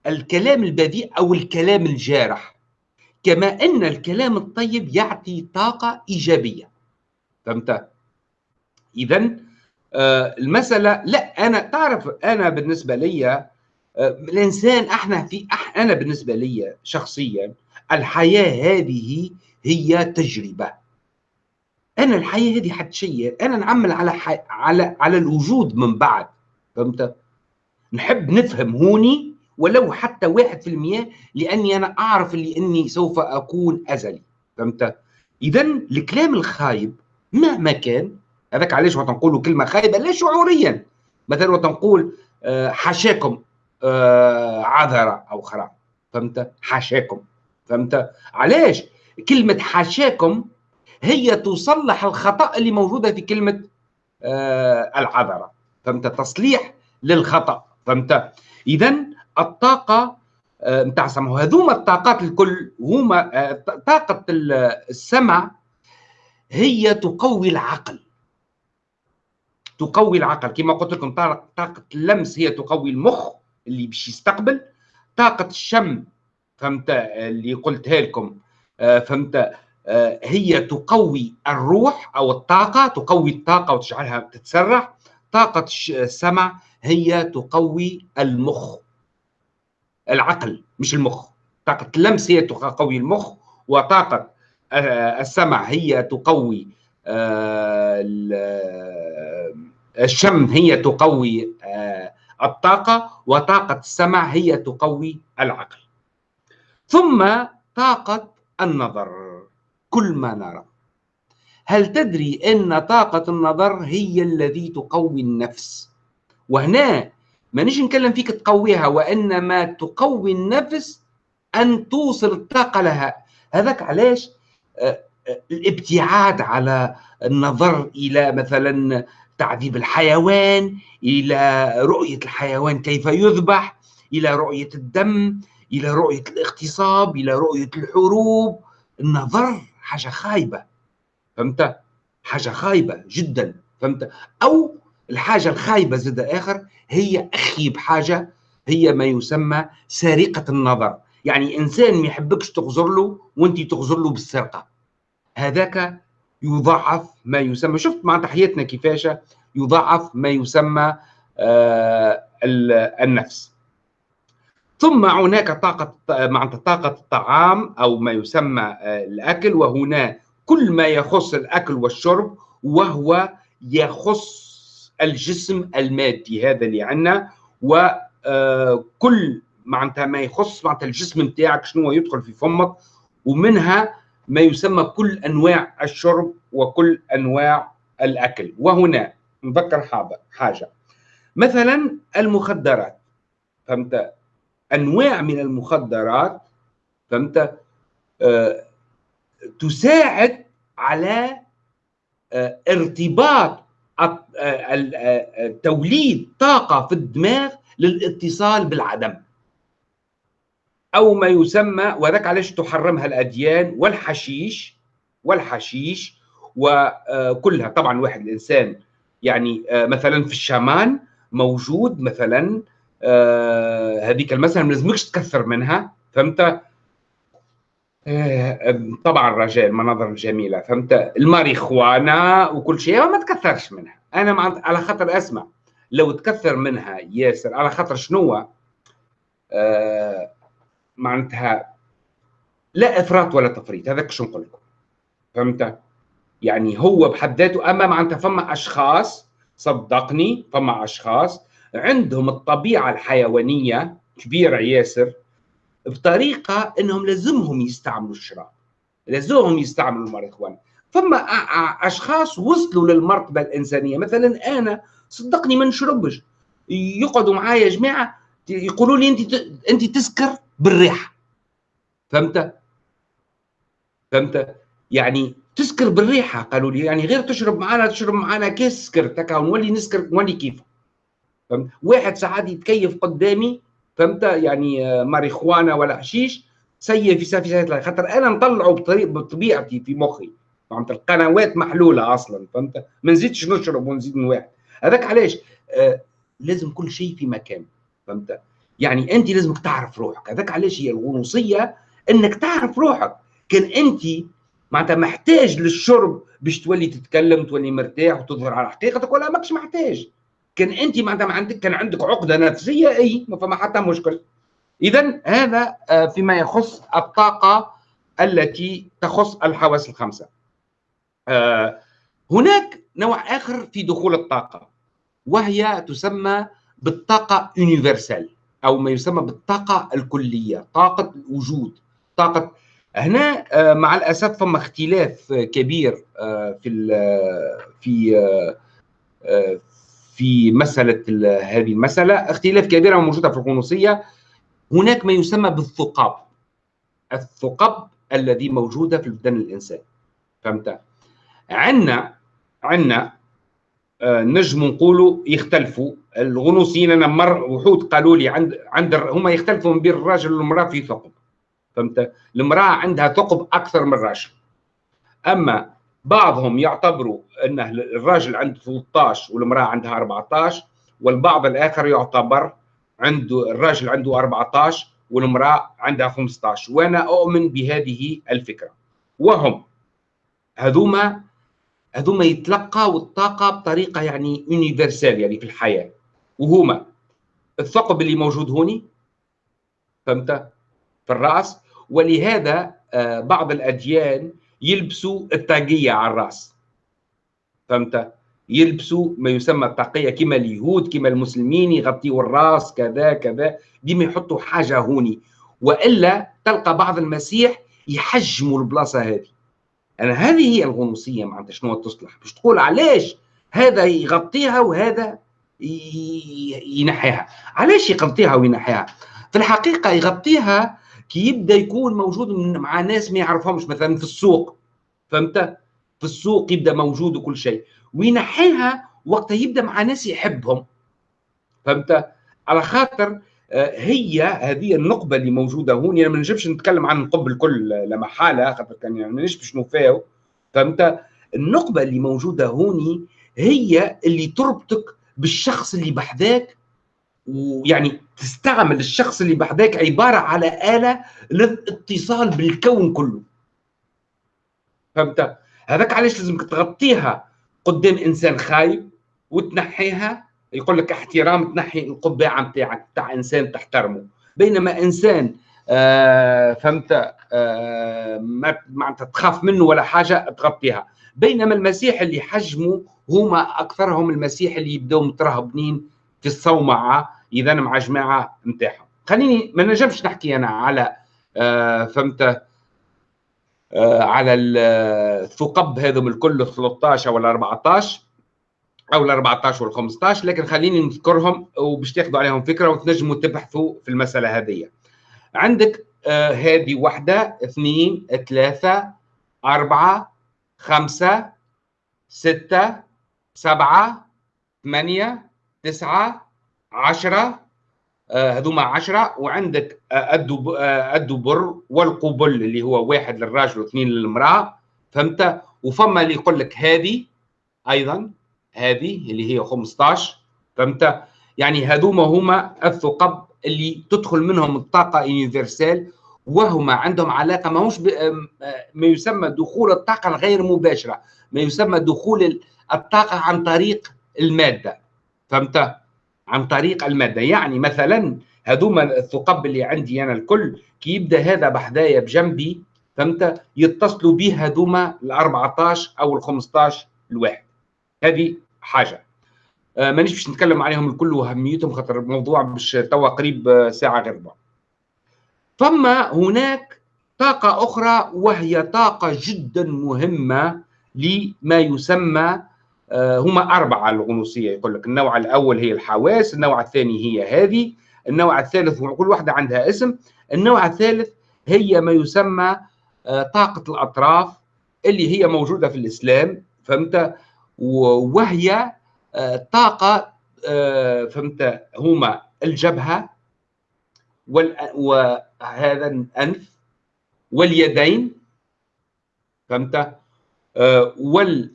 الكلام البذيء أو الكلام الجارح كما أن الكلام الطيب يعطي طاقة إيجابية. فهمت؟ اذا آه المسألة لا أنا تعرف أنا بالنسبة لي آه الإنسان إحنا في أح أنا بالنسبة لي شخصيا الحياة هذه هي تجربة. أنا الحياة هذه حد شيء أنا نعمل على. على على الوجود من بعد. فهمت؟ نحب نفهم هوني ولو حتى واحد في المية لأني أنا أعرف اللي أني سوف أكون أزلي فهمت؟ إذا الكلام الخايب مهما كان هذاك علاش وقت نقولوا كلمة خايبة لا شعوريا مثلا وقت نقول حاشاكم عذرة أو خرا فهمت؟ حاشاكم فهمت؟ علاش؟ كلمة حاشاكم هي تصلح الخطأ اللي موجودة في كلمة العذرة فهمت؟ تصليح للخطأ فهمت؟ إذا الطاقة نتاع السمع وهذوما الطاقات الكل هما طاقة السمع هي تقوي العقل. تقوي العقل. كما قلت لكم طاقة اللمس هي تقوي المخ اللي باش يستقبل. طاقة الشم فهمت؟ اللي قلتها لكم فهمت؟ هي تقوي الروح أو الطاقة تقوي الطاقة وتجعلها تتسرح طاقة السمع هي تقوي المخ. العقل مش المخ. طاقة اللمس هي تقوي المخ وطاقة السمع هي تقوي الشم هي تقوي الطاقة وطاقة السمع هي تقوي العقل. ثم طاقة النظر كل ما نرى. هل تدري أن طاقة النظر هي الذي تقوي النفس؟ وهنا ما نجي نكلم فيك تقويها وإنما تقوي النفس أن توصل الطاقة لها. هذاك علاش؟ الابتعاد على النظر إلى مثلا تعذيب الحيوان إلى رؤية الحيوان كيف يذبح إلى رؤية الدم إلى رؤية الاغتصاب إلى رؤية الحروب. النظر حاجة خايبة فهمت؟ حاجة خايبة جدا فهمت؟ أو الحاجة الخايبة زاد آخر هي أخيب حاجة هي ما يسمى سرقة النظر. يعني إنسان ما يحبكش تغزر له وأنت تغزر له بالسرقة. هذاك يضاعف ما يسمى شفت مع تحياتنا كيفاش؟ يضاعف ما يسمى آه النفس. ثم هناك طاقة معناتها طاقة الطعام أو ما يسمى آه الأكل وهنا كل ما يخص الأكل والشرب وهو يخص الجسم المادي هذا اللي عندنا وكل معناتها ما يخص معناتها الجسم نتاعك شنو يدخل في فمك ومنها ما يسمى كل أنواع الشرب وكل أنواع الأكل. وهنا نذكر حاجة. مثلا المخدرات. فهمت؟ أنواع من المخدرات فهمت؟ آه تساعد على آه ارتباط توليد طاقة في الدماغ للاتصال بالعدم. أو ما يسمى وذاك علاش تحرمها الأديان والحشيش والحشيش وكلها طبعا واحد الإنسان يعني مثلا في الشامان موجود مثلا هذيك المسألة ما لازمكش تكثر منها فهمت؟ طبعا الرجال مناظر جميله فهمت؟ الماريخوانا وكل شيء ما تكثرش منها. أنا مع... على خاطر أسمع. لو تكثر منها ياسر على خاطر شنو آه معناتها لا إفراط ولا تفريط هذاك شو نقول لكم؟ فهمت؟ يعني هو بحد ذاته أما معناتها فما أشخاص صدقني فما أشخاص عندهم الطبيعة الحيوانية كبيرة ياسر بطريقة إنهم لازمهم يستعملوا الشراب. لازمهم يستعملوا الماريجوانا فما أشخاص وصلوا للمرتبة الإنسانية. مثلا أنا صدقني ما نشربش. يقعدوا معايا جماعة يقولوا لي أنت أنت تسكر بالريحة. فهمت؟ فهمت؟ يعني تسكر بالريحة قالوا لي. يعني غير تشرب معنا تشرب معنا كاس سكر تكا ونولي نسكر نولي كيف فهمت؟ واحد ساعات يتكيف قدامي فهمت؟ يعني آه، ماريخوانا ولا حشيش سيء في سافي خاطر أنا نطلعه بطبيعتي في مخي. فهمت القنوات محلولة أصلا فهمت؟ ما نزيدش نشرب ونزيد نواحد هذاك علاش؟ آه لازم كل شيء في مكان فهمت؟ يعني أنت لازمك تعرف روحك. هذاك علاش هي الغنوصية؟ إنك تعرف روحك. كان أنت معناتها محتاج للشرب باش تولي تتكلم تولي مرتاح وتظهر على حقيقتك ولا ماكش محتاج. كان أنت ما عندك كان عندك عقدة نفسية إي ما فما حتى مشكل اذا هذا آه، فيما يخص الطاقة التي تخص الحواس الخمسة. آه، هناك نوع آخر في دخول الطاقة وهي تسمى بالطاقة يونيفرسال أو ما يسمى بالطاقة الكلية طاقة الوجود. طاقه هنا آه، مع الأسف فما اختلاف كبير في في في مسألة هذه المسألة. اختلاف كبير موجودة في الغنوصيه هناك ما يسمى بالثقاب. الثقب الذي موجوده في بدن الانسان فهمت؟ عندنا عندنا نجم نقولوا يختلفوا الغنوصيين أنا مر وحود قالوا لي عند عند هما يختلفوا بين الراجل والمرأة في ثقب. فهمت؟ المرأة عندها ثقب أكثر من الراجل. أما بعضهم يعتبروا إن الراجل عنده 13 والمرأة عندها 14 والبعض الآخر يعتبر عنده الراجل عنده 14 والمرأة عندها 15 وأنا أؤمن بهذه الفكرة. وهم هذوما هذوما يتلقوا الطاقة بطريقة يعني يونيفرسال يعني في الحياة. وهما الثقب اللي موجود هوني فهمت؟ في الرأس. ولهذا آه، بعض الأديان يلبسوا الطاقيه على الرأس. فهمت؟ يلبسوا ما يسمى الطاقيه كما اليهود كما المسلمين يغطيوا الرأس كذا كذا. ديما يحطوا حاجة هوني. وإلا تلقى بعض المسيح يحجموا البلاصة هذه. أنا هذه هي الغنوصية معناتها شنو تصلح. باش تقول علاش هذا يغطيها وهذا ينحيها. علاش يغطيها وينحيها؟ في الحقيقة يغطيها كي يبدا يكون موجود مع ناس ما يعرفهمش؟ مثلا في السوق فهمت؟ في السوق يبدأ موجود وكل شيء. وينحيها وقت يبدأ مع ناس يحبهم. فهمت؟ على خاطر آه، هي هذه النقبة اللي موجودة هون. يعني ما نجمش نتكلم عن النقب الكل لا محالة خاطر كان يعني مانيش باش نوفاو فهمت؟ النقبة اللي موجودة هوني هي اللي تربطك بالشخص اللي بحذاك ويعني تستعمل الشخص اللي بحذاك عبارة على آلة للاتصال بالكون كله. فهمت؟ هذاك علاش لازمك تغطيها قدام إنسان خايب وتنحيها يقول لك احترام تنحي القبعة نتاعك تاع إنسان تحترمه. بينما إنسان آه فهمت؟ آه ما تخاف منه ولا حاجة تغطيها. بينما المسيح اللي حجموا هما أكثرهم المسيح اللي يبداو مترهبنين في الصومعه إذا مع جماعة نتاعهم. خليني ما نجمش نحكي أنا على آه فهمت آه على الثقب هذم الكل 13 ولا 14 أو ال 14 وال 15 لكن خليني نذكرهم وباش تاخذوا عليهم فكرة وتنجموا تبحثوا في المسألة هذه عندك آه هذه واحدة اثنين ثلاثة أربعة خمسة ستة سبعة ثمانية تسعة عشرة آه هذوما عشرة. وعندك آه الدبر آه والقبل اللي هو واحد للراجل واثنين للمرأة فهمت؟ وفما اللي يقول لك هذه أيضا هذه اللي هي 15 فهمت؟ يعني هذوما هما الثقب اللي تدخل منهم الطاقة يونيفرسال وهما عندهم علاقة ماهوش ما يسمى دخول الطاقة الغير مباشرة ما يسمى دخول الطاقة عن طريق المادة. فهمت؟ عن طريق المادة. يعني مثلا هذوما الثقب اللي عندي أنا الكل كي يبدأ هذا بحذايا بجنبي فهمت؟ يتصلوا به هذوما ال 14 أو ال 15 الواحد. هذه حاجة. آه مانيش باش نتكلم عليهم الكل وأهميتهم خاطر الموضوع باش توا قريب ساعة غير بعض ثم هناك طاقة أخرى وهي طاقة جدا مهمة لما يسمى آه، هما أربعة الغنوصية يقول لك النوع الأول هي الحواس النوع الثاني هي هذه النوع الثالث كل واحدة عندها اسم. النوع الثالث هي ما يسمى آه، طاقة الأطراف اللي هي موجودة في الإسلام فهمت؟ وهي آه، طاقة فهمت؟ هما الجبهة وهذا الأنف واليدين فهمت؟ وال آه،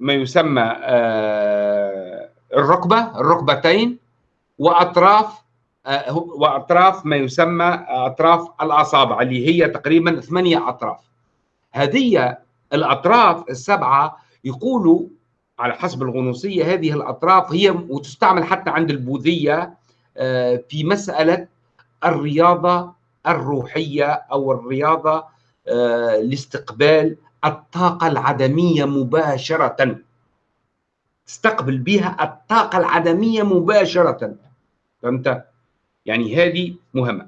ما يسمى آه، الركبة الركبتين وأطراف آه، وأطراف ما يسمى أطراف الأصابع اللي هي تقريبا ثمانية أطراف. هذه الأطراف السبعة يقولوا على حسب الغنوصية هذه الأطراف هي وتستعمل حتى عند البوذية في مسألة الرياضة الروحية أو الرياضة لاستقبال الطاقة العدمية مباشرة. تستقبل بها الطاقة العدمية مباشرة. فهمت؟ يعني هذه مهمة.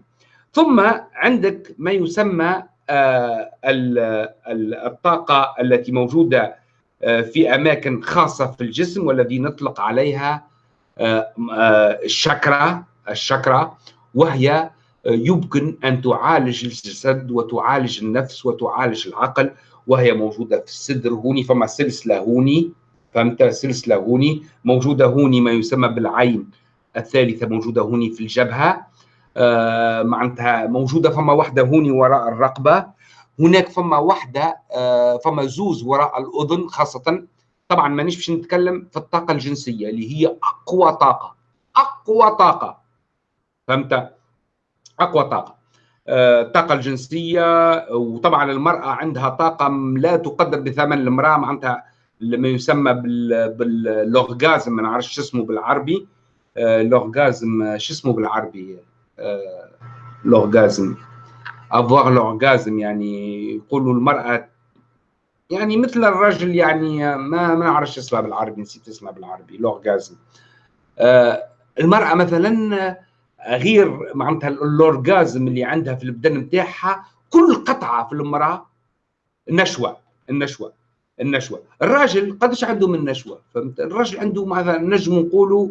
ثم عندك ما يسمى آه، الطاقة التي موجودة آه، في أماكن خاصة في الجسم والذي نطلق عليها آه، الشكرا الشكرا وهي يمكن أن تعالج الجسد وتعالج النفس وتعالج العقل وهي موجودة في الصدر هوني فما سلسلة هوني فهمت؟ سلسلة هوني موجودة هوني ما يسمى بالعين الثالثة موجودة هوني في الجبهة. آه معناتها موجودة فما واحدة هوني وراء الرقبة. هناك فما واحدة آه فما زوز وراء الأذن خاصة. طبعا مانيش باش نتكلم في الطاقة الجنسية اللي هي أقوى طاقة. أقوى طاقة. فهمت؟ أقوى طاقة. الطاقه الجنسية وطبعا المرأة عندها طاقة لا تقدر بثمن المرأة معناتها ما يسمى باللوغازم ما نعرفش شو اسمه بالعربي. لوغازم شو اسمه بالعربي؟ لوغازم افواغ لوغازم يعني يقولوا المرأة يعني مثل الرجل يعني ما ما نعرفش اسمها بالعربي نسيت اسمها بالعربي لوغازم المرأة مثلا غير معناتها الاورجازم اللي عندها في البدن نتاعها كل قطعة في المرأة نشوة النشوة النشوة. الراجل قدش عنده من نشوة؟ فهمت؟ الراجل عنده مثلا نجم نقولوا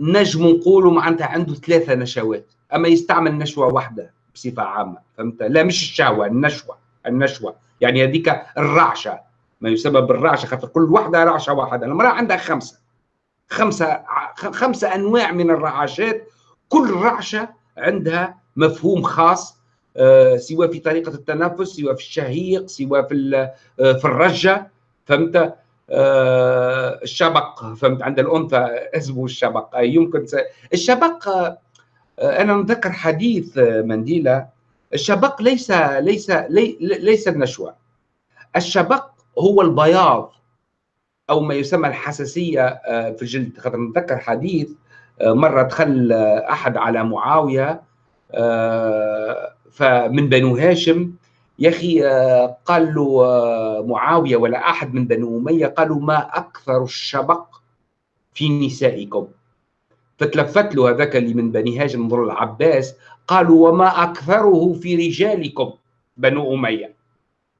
نجم نقولوا معناتها عنده ثلاثة نشوات. أما يستعمل نشوة واحدة بصفة عامة فهمت؟ لا مش الشهوة النشوة النشوة. يعني هذيك الرعشة. ما يسمى بالرعشه خاطر كل واحدة رعشة واحدة. المرأة عندها خمسة. خمسة خمسة أنواع من الرعاشات كل رعشة عندها مفهوم خاص آه، سواء في طريقة التنفس سواء في الشهيق سواء في آه، في الرجة فهمت؟ آه، الشبق فهمت؟ عند الأنثى اسمه الشبق. يمكن س... الشبق أنا نذكر حديث منديلا الشبق ليس ليس لي ليس النشوة. الشبق هو البياض أو ما يسمى الحساسية في الجلد. خاطر نتذكر حديث مرة دخل أحد على معاوية آه، فمن بنو هاشم يا أخي آه، قال له آه، معاوية ولا أحد من بنو أمية قالوا ما أكثر الشبق في نسائكم. فتلفت له هذاك اللي من بني هاشم ضر العباس قالوا وما أكثره في رجالكم بنو أمية.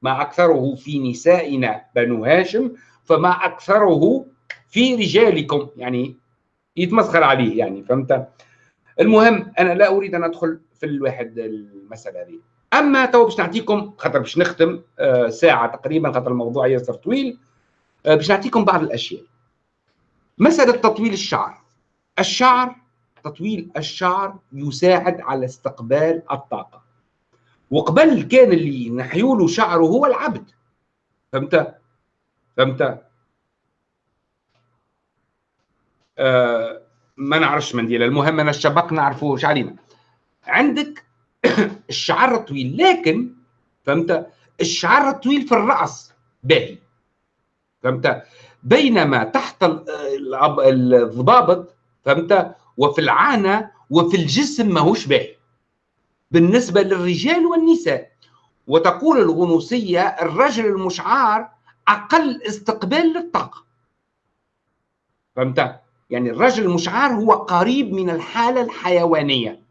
ما أكثره في نسائنا بنو هاشم فما أكثره في رجالكم. يعني يتمسخر عليه يعني فهمت؟ المهم أنا لا أريد أن أدخل في الواحد المسألة هذه. أما تو باش نعطيكم خاطر باش نختم آه، ساعة تقريبا خاطر الموضوع ياسر طويل آه، باش نعطيكم بعض الأشياء. مسألة تطويل الشعر. الشعر تطويل الشعر يساعد على استقبال الطاقة. وقبل كان اللي نحيوله شعره هو العبد. فهمت؟ فهمت؟ آه، ما نعرفش منديل المهم أنا الشبق نعرفه إيش علينا. عندك <coughs> الشعر الطويل لكن فهمت؟ الشعر الطويل في الرأس باهي. فهمت؟ بينما تحت الضبابط فهمت؟ وفي العانة وفي الجسم ماهوش باهي. بالنسبة للرجال والنساء. وتقول الغنوصية الرجل المشعار أقل استقبال للطاقة. فهمت؟ يعني الرجل المشعار هو قريب من الحالة الحيوانية.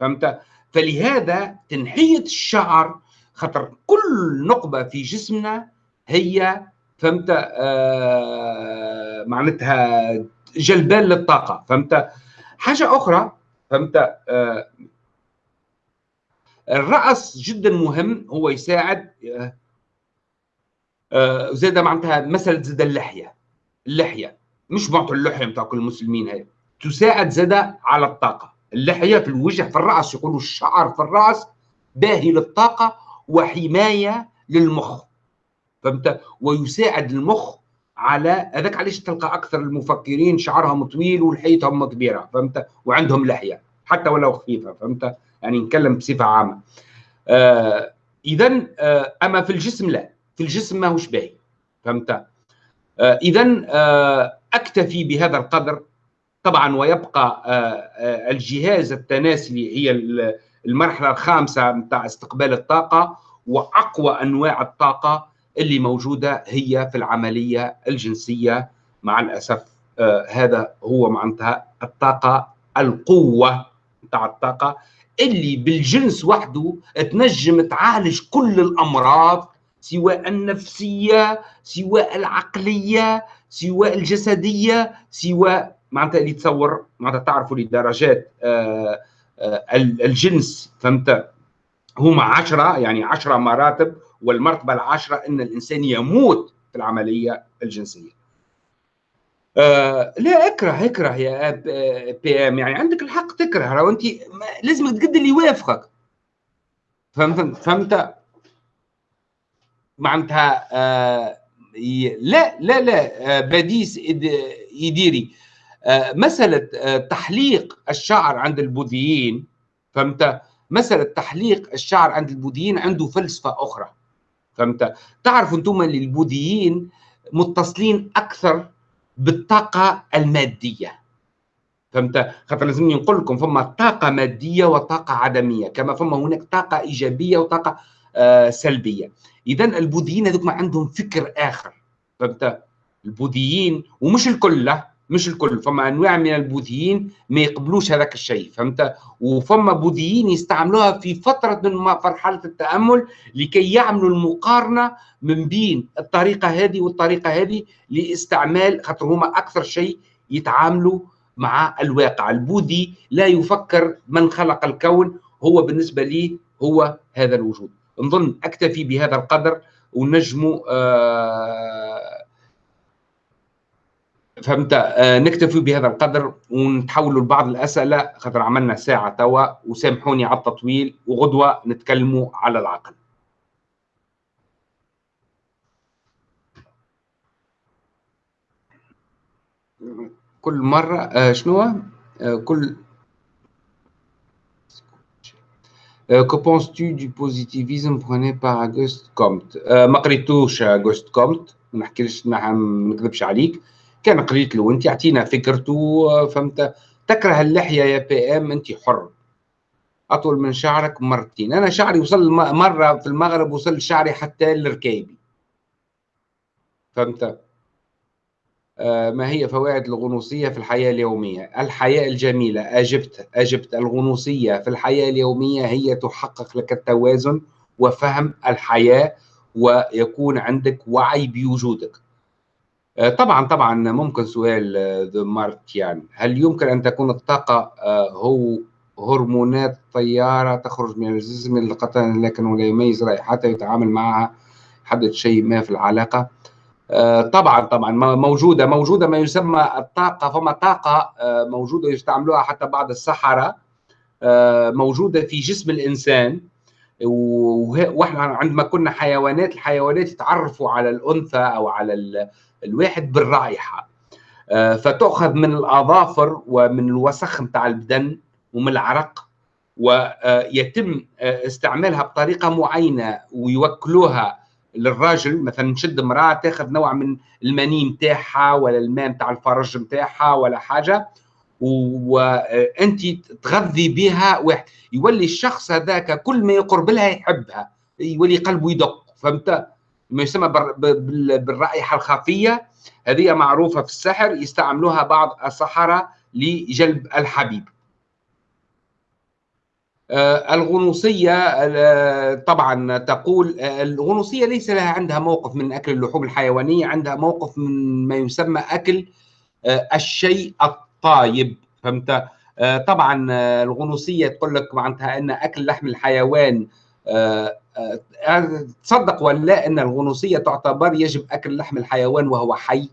فهمت؟ فلهذا تنحية الشعر خاطر كل نقبة في جسمنا هي فهمت؟ آه معناتها جلبان للطاقة. فهمت؟ حاجة أخرى فهمت؟ آه الرأس جدا مهم هو يساعد آه آه زاد معناتها مساله زاد اللحية. اللحية. مش معطوا اللحية بتاع كل المسلمين هي تساعد زاد على الطاقة. اللحية في الوجه في الرأس يقولوا الشعر في الرأس باهي للطاقة وحماية للمخ. فهمت؟ ويساعد المخ على هذاك علاش تلقى أكثر المفكرين شعرهم طويل ولحيتهم كبيره فهمت؟ وعندهم لحية حتى ولو خفيفة. فهمت؟ يعني نتكلم بصفة عامة. آه اذا آه أما في الجسم لا. في الجسم ماهوش باهي. فهمت؟ آه اذا آه أكتفي بهذا القدر. طبعا ويبقى آه آه الجهاز التناسلي هي المرحلة الخامسة نتاع استقبال الطاقة وأقوى أنواع الطاقة اللي موجودة هي في العملية الجنسية. مع الأسف آه هذا هو معناتها الطاقة القوة نتاع الطاقة اللي بالجنس وحده تنجم تعالج كل الأمراض سواء النفسية سواء العقلية سواء الجسدية سواء معناتها اللي تصور معناتها تعرفوا لدرجات آه آه الجنس فهمت؟ هما عشرة يعني عشرة مراتب والمرتبة العاشرة أن الإنسان يموت في العملية الجنسية. آه لا أكره أكره يا بي إم. يعني عندك الحق تكره. لو أنت لازم تقد اللي يوافقك. فهمت؟ فهمت؟ معناتها آه لا لا لا آه بديس يديري آه مسألة آه تحليق الشعر عند البوذيين فهمت؟ مسألة تحليق الشعر عند البوذيين عنده فلسفة أخرى فهمت؟ تعرفوا اللي البوذيين متصلين أكثر بالطاقة المادية فهمت؟ خاطر لازمني نقول لكم فما طاقة مادية وطاقة عدمية كما فما هناك طاقة إيجابية وطاقة سلبية. إذا البوذيين هذوك ما عندهم فكر آخر. فهمت؟ البوذيين ومش الكل لا مش الكل. فما أنواع من البوذيين ما يقبلوش هذاك الشيء فهمت؟ وفما بوذيين يستعملوها في فترة من مرحلة التأمل لكي يعملوا المقارنة من بين الطريقة هذه والطريقة هذه لاستعمال خاطر هما أكثر شيء يتعاملوا مع الواقع. البوذي لا يفكر من خلق الكون هو بالنسبة لي هو هذا الوجود. نظن أكتفي بهذا القدر ونجموا آه فهمت؟ آه نكتفي بهذا القدر ونتحولوا لبعض الأسئلة خاطر عملنا ساعة توا وسامحوني على التطويل وغدوة نتكلموا على العقل. كل مرة آه شنو؟ آه كل Que penses-tu du positivisme prôné par Auguste Comte? Euh, ما قريتوش Auguste Comte. ما نحكيلش ما نكذبش عليك. كان قريت له. أنت أعطينا فكرته فهمت؟ تكره اللحية يا بي ام أنت حر. أطول من شعرك مرتين. أنا شعري وصل مرة في المغرب وصل شعري حتى لركايبي فهمت؟ آه ما هي فوائد الغنوصية في الحياة اليومية؟ الحياة الجميلة أجبت أجبت. الغنوصية في الحياة اليومية هي تحقق لك التوازن وفهم الحياة ويكون عندك وعي بوجودك. طبعا طبعا ممكن سؤال ذو مارتيان هل يمكن أن تكون الطاقة هو هرمونات طيارة تخرج من الجسم للقطن لكن لا يميز رائحتها يتعامل معها؟ يحدد شيء ما في العلاقة. طبعا طبعا موجودة موجودة ما يسمى الطاقة. فما طاقة موجودة يستعملوها حتى بعض السحره موجودة في جسم الإنسان. وإحنا عندما كنا حيوانات الحيوانات يتعرفوا على الأنثى أو على الواحد بالرائحة. فتؤخذ من الأظافر ومن الوسخ نتاع البدن ومن العرق ويتم استعمالها بطريقة معينة ويوكلوها للراجل مثلا نشد امرأة تاخذ نوع من المني نتاعها ولا الماء نتاع الفرج نتاعها ولا حاجة وأنت تغذي بها واحد. يولي الشخص هذاك كل ما يقرب لها يحبها يولي قلبه يدق فهمت؟ ما يسمى بالرائحة الخفية هذه معروفة في السحر يستعملوها بعض السحرة لجلب الحبيب. الغنوصية آه، طبعا تقول آه، الغنوصية ليس لها عندها موقف من أكل اللحوم الحيوانية عندها موقف من ما يسمى أكل الشيء الطايب فهمت؟ طبعا الغنوصية تقول لك معناتها أن أكل لحم الحيوان تصدق ولا لا أن الغنوصية تعتبر يجب أكل لحم الحيوان وهو حي؟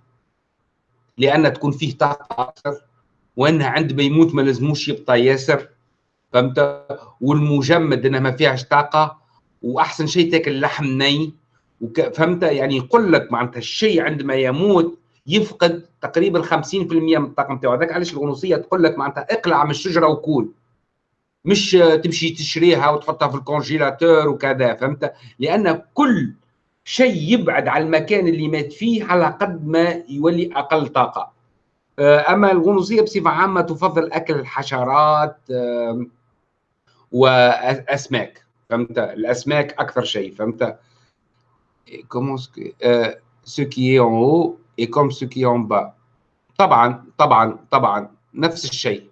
لأن تكون فيه طاقة أكثر وأنها عندما يموت ما لازموش يبقى ياسر. فهمت؟ والمجمد إنها ما فيهاش طاقة وأحسن شيء تاكل لحم ني فهمت؟ يعني يقول لك معناتها الشيء عندما يموت يفقد تقريبا 50% من الطاقة نتاعو هذاك علاش الغنوصية تقول لك معناتها اقلع من الشجرة وكول مش تمشي تشريها وتحطها في الكونجيلاتور وكذا فهمت؟ لأن كل شيء يبعد على المكان اللي مات فيه على قد ما يولي أقل طاقة. آه، أما الغنوصية بصفة عامة تفضل أكل الحشرات وأسماك فهمت؟ الأسماك أكثر شيء فهمت؟ comme ce qui en haut est comme ce qui en bas طبعا طبعا طبعا نفس الشيء.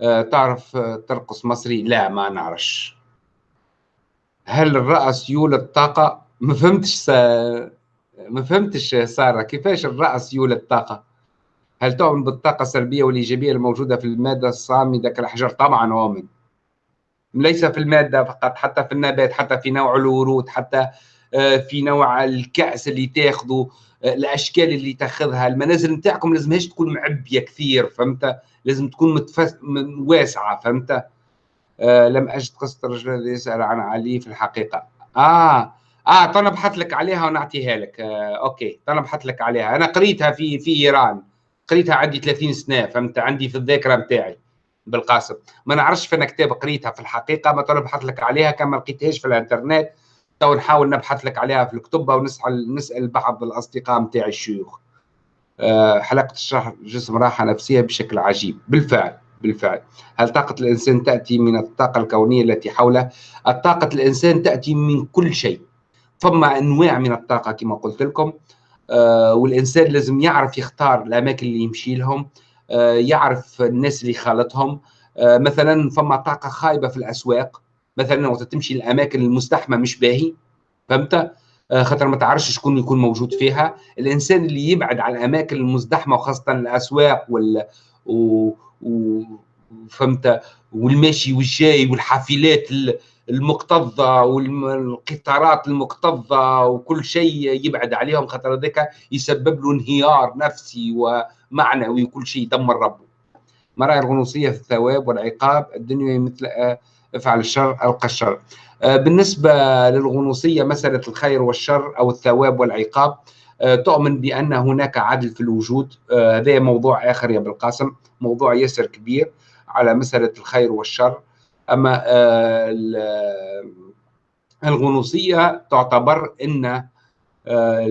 أه تعرف ترقص مصري؟ لا ما نعرفش. هل الرأس يولد طاقة؟ ما فهمتش س... ما فهمتش سارة كيفاش الرأس يولد طاقة؟ هل تؤمن بالطاقة السلبية والإيجابية الموجودة في المادة الصامدة كالحجر طبعا أؤمن. ليس في المادة فقط حتى في النبات حتى في نوع الورود حتى آه، في نوع الكأس اللي تاخذه آه، الأشكال اللي تاخذها المنازل نتاعكم لازمهاش تكون معبية كثير فهمت؟ لازم تكون متفس... واسعة فهمت؟ آه لم أجد قصة الرجل الذي يسأل عن علي في الحقيقة. آه آه تو نبحث لك عليها ونعطيها لك. آه OK تو نبحث لك عليها. أنا قريتها في في إيران. قريتها عندي 30 سنة فهمت؟ عندي في الذاكرة نتاعي. بالقاسم. ما نعرفش فين كتاب قريتها في الحقيقة ما نبحث لك عليها كما لقيتهاش في الإنترنت تو نحاول نبحث لك عليها في الكتب ونسال نسأل بعض الأصدقاء نتاعي الشيوخ. أه حلقة الشرح جسم راحة نفسية بشكل عجيب. بالفعل بالفعل. هل طاقة الإنسان تأتي من الطاقة الكونية التي حوله؟ الطاقة الإنسان تأتي من كل شيء. فما أنواع من الطاقة كما قلت لكم. أه والإنسان لازم يعرف يختار الأماكن اللي يمشي لهم. آه، يعرف الناس اللي خالطهم آه، مثلا فما طاقة خايبة في الأسواق. مثلا وقت تمشي الاماكن المزدحمه مش باهي فهمت؟ آه، خاطر ما تعرفش شكون يكون موجود فيها. الإنسان اللي يبعد عن الأماكن المزدحمه وخاصة الأسواق وال و... و... فهمت؟ والماشي والجاي والحافلات المكتظة والقطارات المكتظة وكل شيء يبعد عليهم خاطر هذاك يسبب له انهيار نفسي ومعنوي وكل شيء يدمر ربه. ما الغنوصية في الثواب والعقاب الدنيا مثل آه، افعل الشر ألقى الشر. آه، بالنسبة للغنوصية مسألة الخير والشر أو الثواب والعقاب آه، تؤمن بأن هناك عدل في الوجود. هذا موضوع آخر يا بالقاسم موضوع ياسر كبير على مسألة الخير والشر. أما آه، الغنوصية تعتبر إن آه،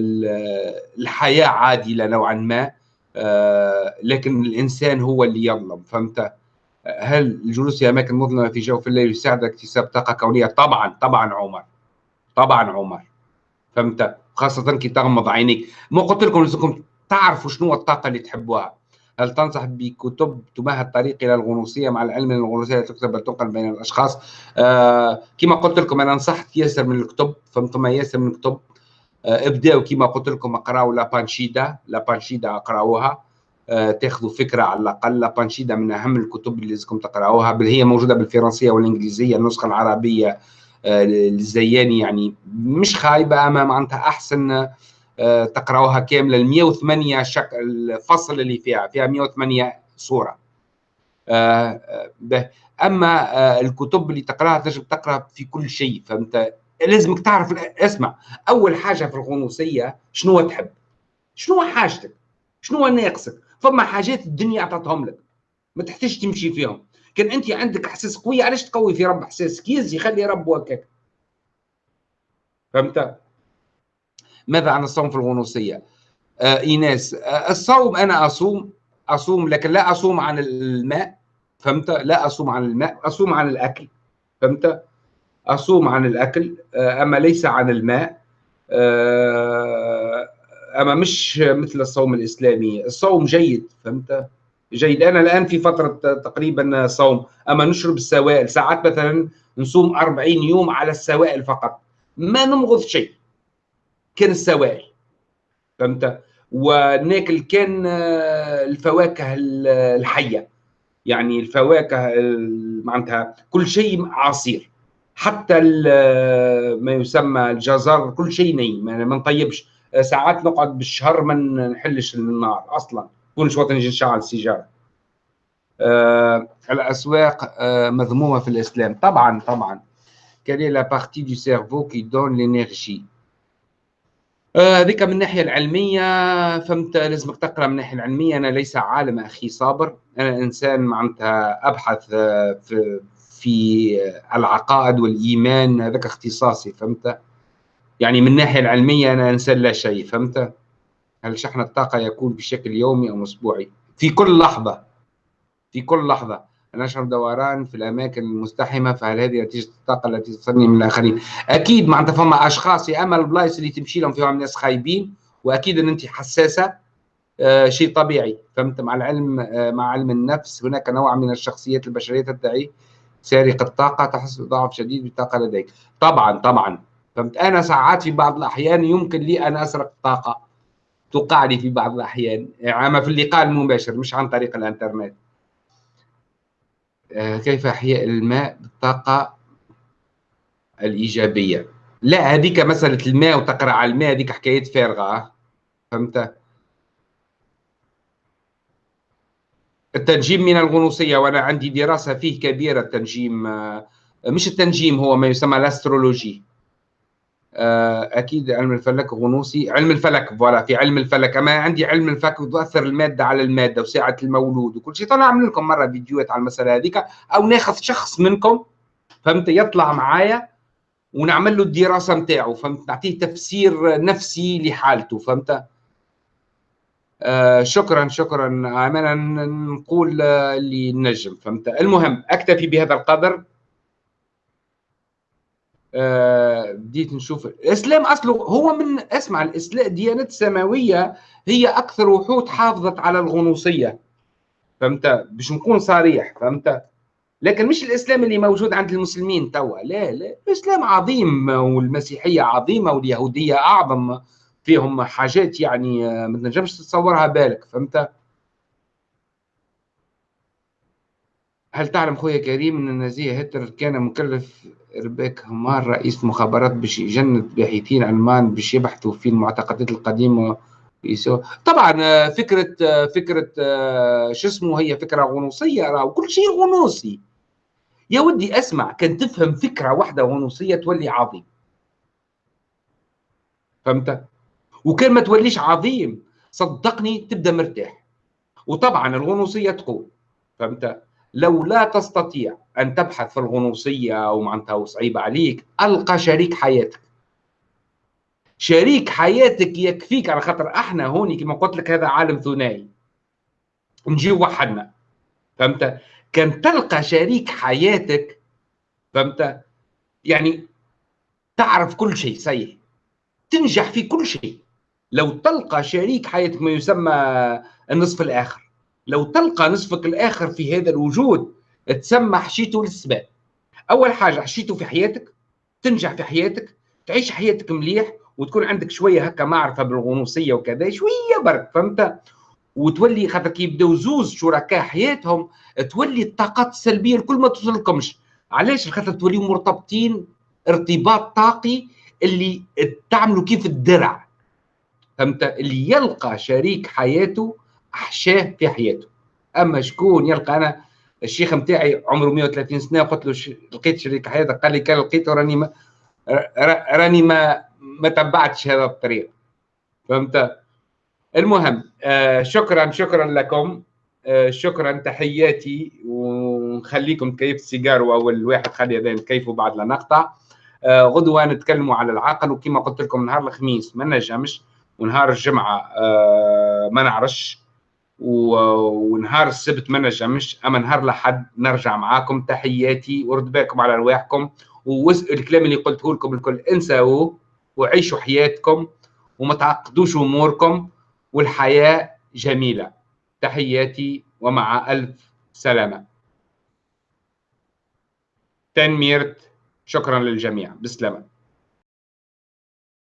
الحياة عادلة نوعا ما. لكن الإنسان هو اللي يظلم فهمت؟ هل الجلوس في اماكن مظلمه في جوف الليل يساعد اكتساب طاقة كونية؟ طبعا طبعا عمر طبعا عمر فهمت؟ خاصة كي تغمض عينيك. ما قلت لكم لازمكم تعرفوا شنو الطاقة اللي تحبوها. هل تنصح بكتب تمهد الطريق إلى الغنوصية مع العلم أن الغنوصية تكتب بل تنقل بين الأشخاص؟ آه كما قلت لكم أنا نصحت ياسر من الكتب فهمتم ياسر من الكتب آه ابداوا كما قلت لكم اقراوا لا بانشيدا لا بانشيدا اقراوها. آه تاخذوا فكرة على الأقل. لا بانشيدا من أهم الكتب اللي لازمكم تقراوها. بل هي موجودة بالفرنسية والإنجليزية النسخة العربية آه الزياني يعني مش خايبة أما معناتها أحسن آه، تقراوها كاملة. ال 108 شك... الفصل اللي فيها فيها 108 صورة. آه، آه، أما الكتب اللي تقراها تجب تقرأ في كل شيء فانت لازمك تعرف اسمع أول حاجة في الغنوصية شنو تحب؟ شنو حاجتك؟ شنو ناقصك؟ فما حاجات الدنيا اعطتهم لك ما تحتاج تمشي فيهم. كان أنت عندك إحساس قوي علاش تقوي في رب إحساس؟ كيز يخلي رب هكاك فهمت؟ ماذا عن الصوم في الغنوصية؟ آه إيناس آه الصوم أنا أصوم أصوم لكن لا أصوم عن الماء. فهمت؟ لا أصوم عن الماء أصوم عن الأكل. فهمت؟ أصوم عن الأكل آه أما ليس عن الماء آه أما مش مثل الصوم الإسلامي. الصوم جيد فهمت؟ جيد. أنا الآن في فترة تقريبا صوم. أما نشرب السوائل ساعات مثلا نصوم 40 يوم على السوائل فقط. ما نمغض شيء. كان السوائل. فهمت؟ وناكل كان آه، الفواكه الحية. يعني الفواكه معناتها كل شيء عصير. حتى ما يسمى الجزر كل شيء ني ما نطيبش. ساعات نقعد بالشهر ما نحلش النار أصلا. كل شوية نجي نشعل السيجارة. آه الأسواق آه مذمومة في الإسلام. طبعا طبعا. Est la partie du cerveau qui donne l'énergie؟ هذيك من الناحيه العلمية. فهمت؟ لازمك تقرأ من الناحيه العلمية. أنا ليس عالم أخي صابر. أنا إنسان معناتها أبحث في في العقائد والإيمان هذاك اختصاصي فهمت؟ يعني من الناحيه العلمية أنا انسان لا شيء فهمت؟ هل شحن الطاقة يكون بشكل يومي أو أسبوعي؟ في كل لحظة في كل لحظة. أنا أشعر دوران في الأماكن المزدحمة فهل هذه نتيجة الطاقة التي تصلني من الآخرين؟ أكيد معناتها فما أشخاص يا أما البلايص اللي تمشي لهم فيهم ناس خايبين وأكيد أن أنت حساسة آه شيء طبيعي فهمت؟ مع العلم آه مع علم النفس هناك نوع من الشخصيات البشرية تدعي سارق الطاقة تحس بضعف شديد بالطاقة لديك. طبعا طبعا. فهمت؟ أنا ساعات في بعض الأحيان يمكن لي أن أسرق طاقة توقع لي في بعض الأحيان. أما في اللقاء المباشر مش عن طريق الإنترنت. آه، كيف إحياء الماء بالطاقة الإيجابية؟ لا هذيك مسألة الماء وتقرأ على الماء هذيك حكايات فارغة فهمت؟ التنجيم من الغنوصية وأنا عندي دراسة فيه كبيرة التنجيم آه، مش التنجيم هو ما يسمى ال astrologie. آه، أكيد علم الفلك غنوصي علم الفلك فوالا في علم الفلك. أما عندي علم الفلك تؤثر المادة على المادة وساعه المولود وكل شيء. طلع اعمل لكم مرة فيديوهات على المسألة هذيك أو ناخذ شخص منكم فهمت يطلع معايا ونعمل له الدراسة نتاعه فهمت نعطيه تفسير نفسي لحالته فهمت؟ آه شكرا شكرا. امانه نقول اللي نجم فهمت؟ المهم أكتفي بهذا القدر. آه، بديت نشوف. الاسلام أصله هو من اسمع الاسلام ديانات سماويه هي أكثر وحود حافظت على الغنوصية فهمت؟ باش نكون صريح فهمت؟ لكن مش الإسلام اللي موجود عند المسلمين توا. لا لا. الاسلام عظيم والمسيحية عظيمة واليهودية أعظم. فيهم حاجات يعني آه، ما تنجمش تتصورها بالك فهمت؟ هل تعلم خويا كريم إن النازيه هتلر كان مكلف ربيك همار رئيس مخابرات باش يجند باحثين المان باش يبحثوا في المعتقدات القديمة؟ يسو طبعا آه، فكرة آه، فكرة شو اسمه هي فكرة غنوصية راه كل شيء غنوصي. يا ودي أسمع كان تفهم فكرة واحدة غنوصية تولي عظيم. فهمت؟ وكان ما توليش عظيم. صدقني تبدأ مرتاح. وطبعا الغنوصية تقول فهمت؟ لو لا تستطيع أن تبحث في الغنوصية أو معناتها صعيبه عليك ألقى شريك حياتك. شريك حياتك يكفيك على خاطر أحنا هوني كما قلت لك هذا عالم ثنائي. نجي وحدنا. فهمت؟ كان تلقى شريك حياتك فهمت؟ يعني تعرف كل شيء صحيح. تنجح في كل شيء. لو تلقى شريك حياتك ما يسمى النصف الآخر. لو تلقى نصفك الآخر في هذا الوجود تسمى حشيته للسباب. أول حاجة حشيته في حياتك تنجح في حياتك تعيش حياتك مليح وتكون عندك شوية هكا معرفة بالغنوصية وكذا شوية برك فهمت؟ وتولي خاطر كي يبداو زوز شركاء حياتهم تولي الطاقات السلبية الكل ما توصلكمش. علاش؟ خاطر توليو مرتبطين ارتباط طاقي اللي تعملوا كيف الدرع. فهمت؟ اللي يلقى شريك حياته أحشاه في حياته. أما شكون يلقى؟ أنا الشيخ نتاعي عمره 130 سنة قلت له لقيت شريك حياتك. قال لي كان لقيته راني ما راني ما ما تبعتش هذا الطريق. فهمت؟ المهم آه شكرا شكرا لكم. آه شكرا تحياتي. ونخليكم تكيف السيجار وأول واحد خلي هذا نكيفوا بعد لا نقطع. آه غدوة نتكلموا على العقل وكما قلت لكم نهار الخميس ما نجمش. ونهار الجمعة آه ما نعرفش. ونهار السبت ما نجمش. أما نهار الأحد نرجع معاكم. تحياتي ورد بالكم على رواحكم والكلام اللي قلته لكم الكل انساوه وعيشوا حياتكم وما تعقدوش أموركم والحياة جميلة. تحياتي ومع ألف سلامة. تنميرت شكرا للجميع. بسلامة.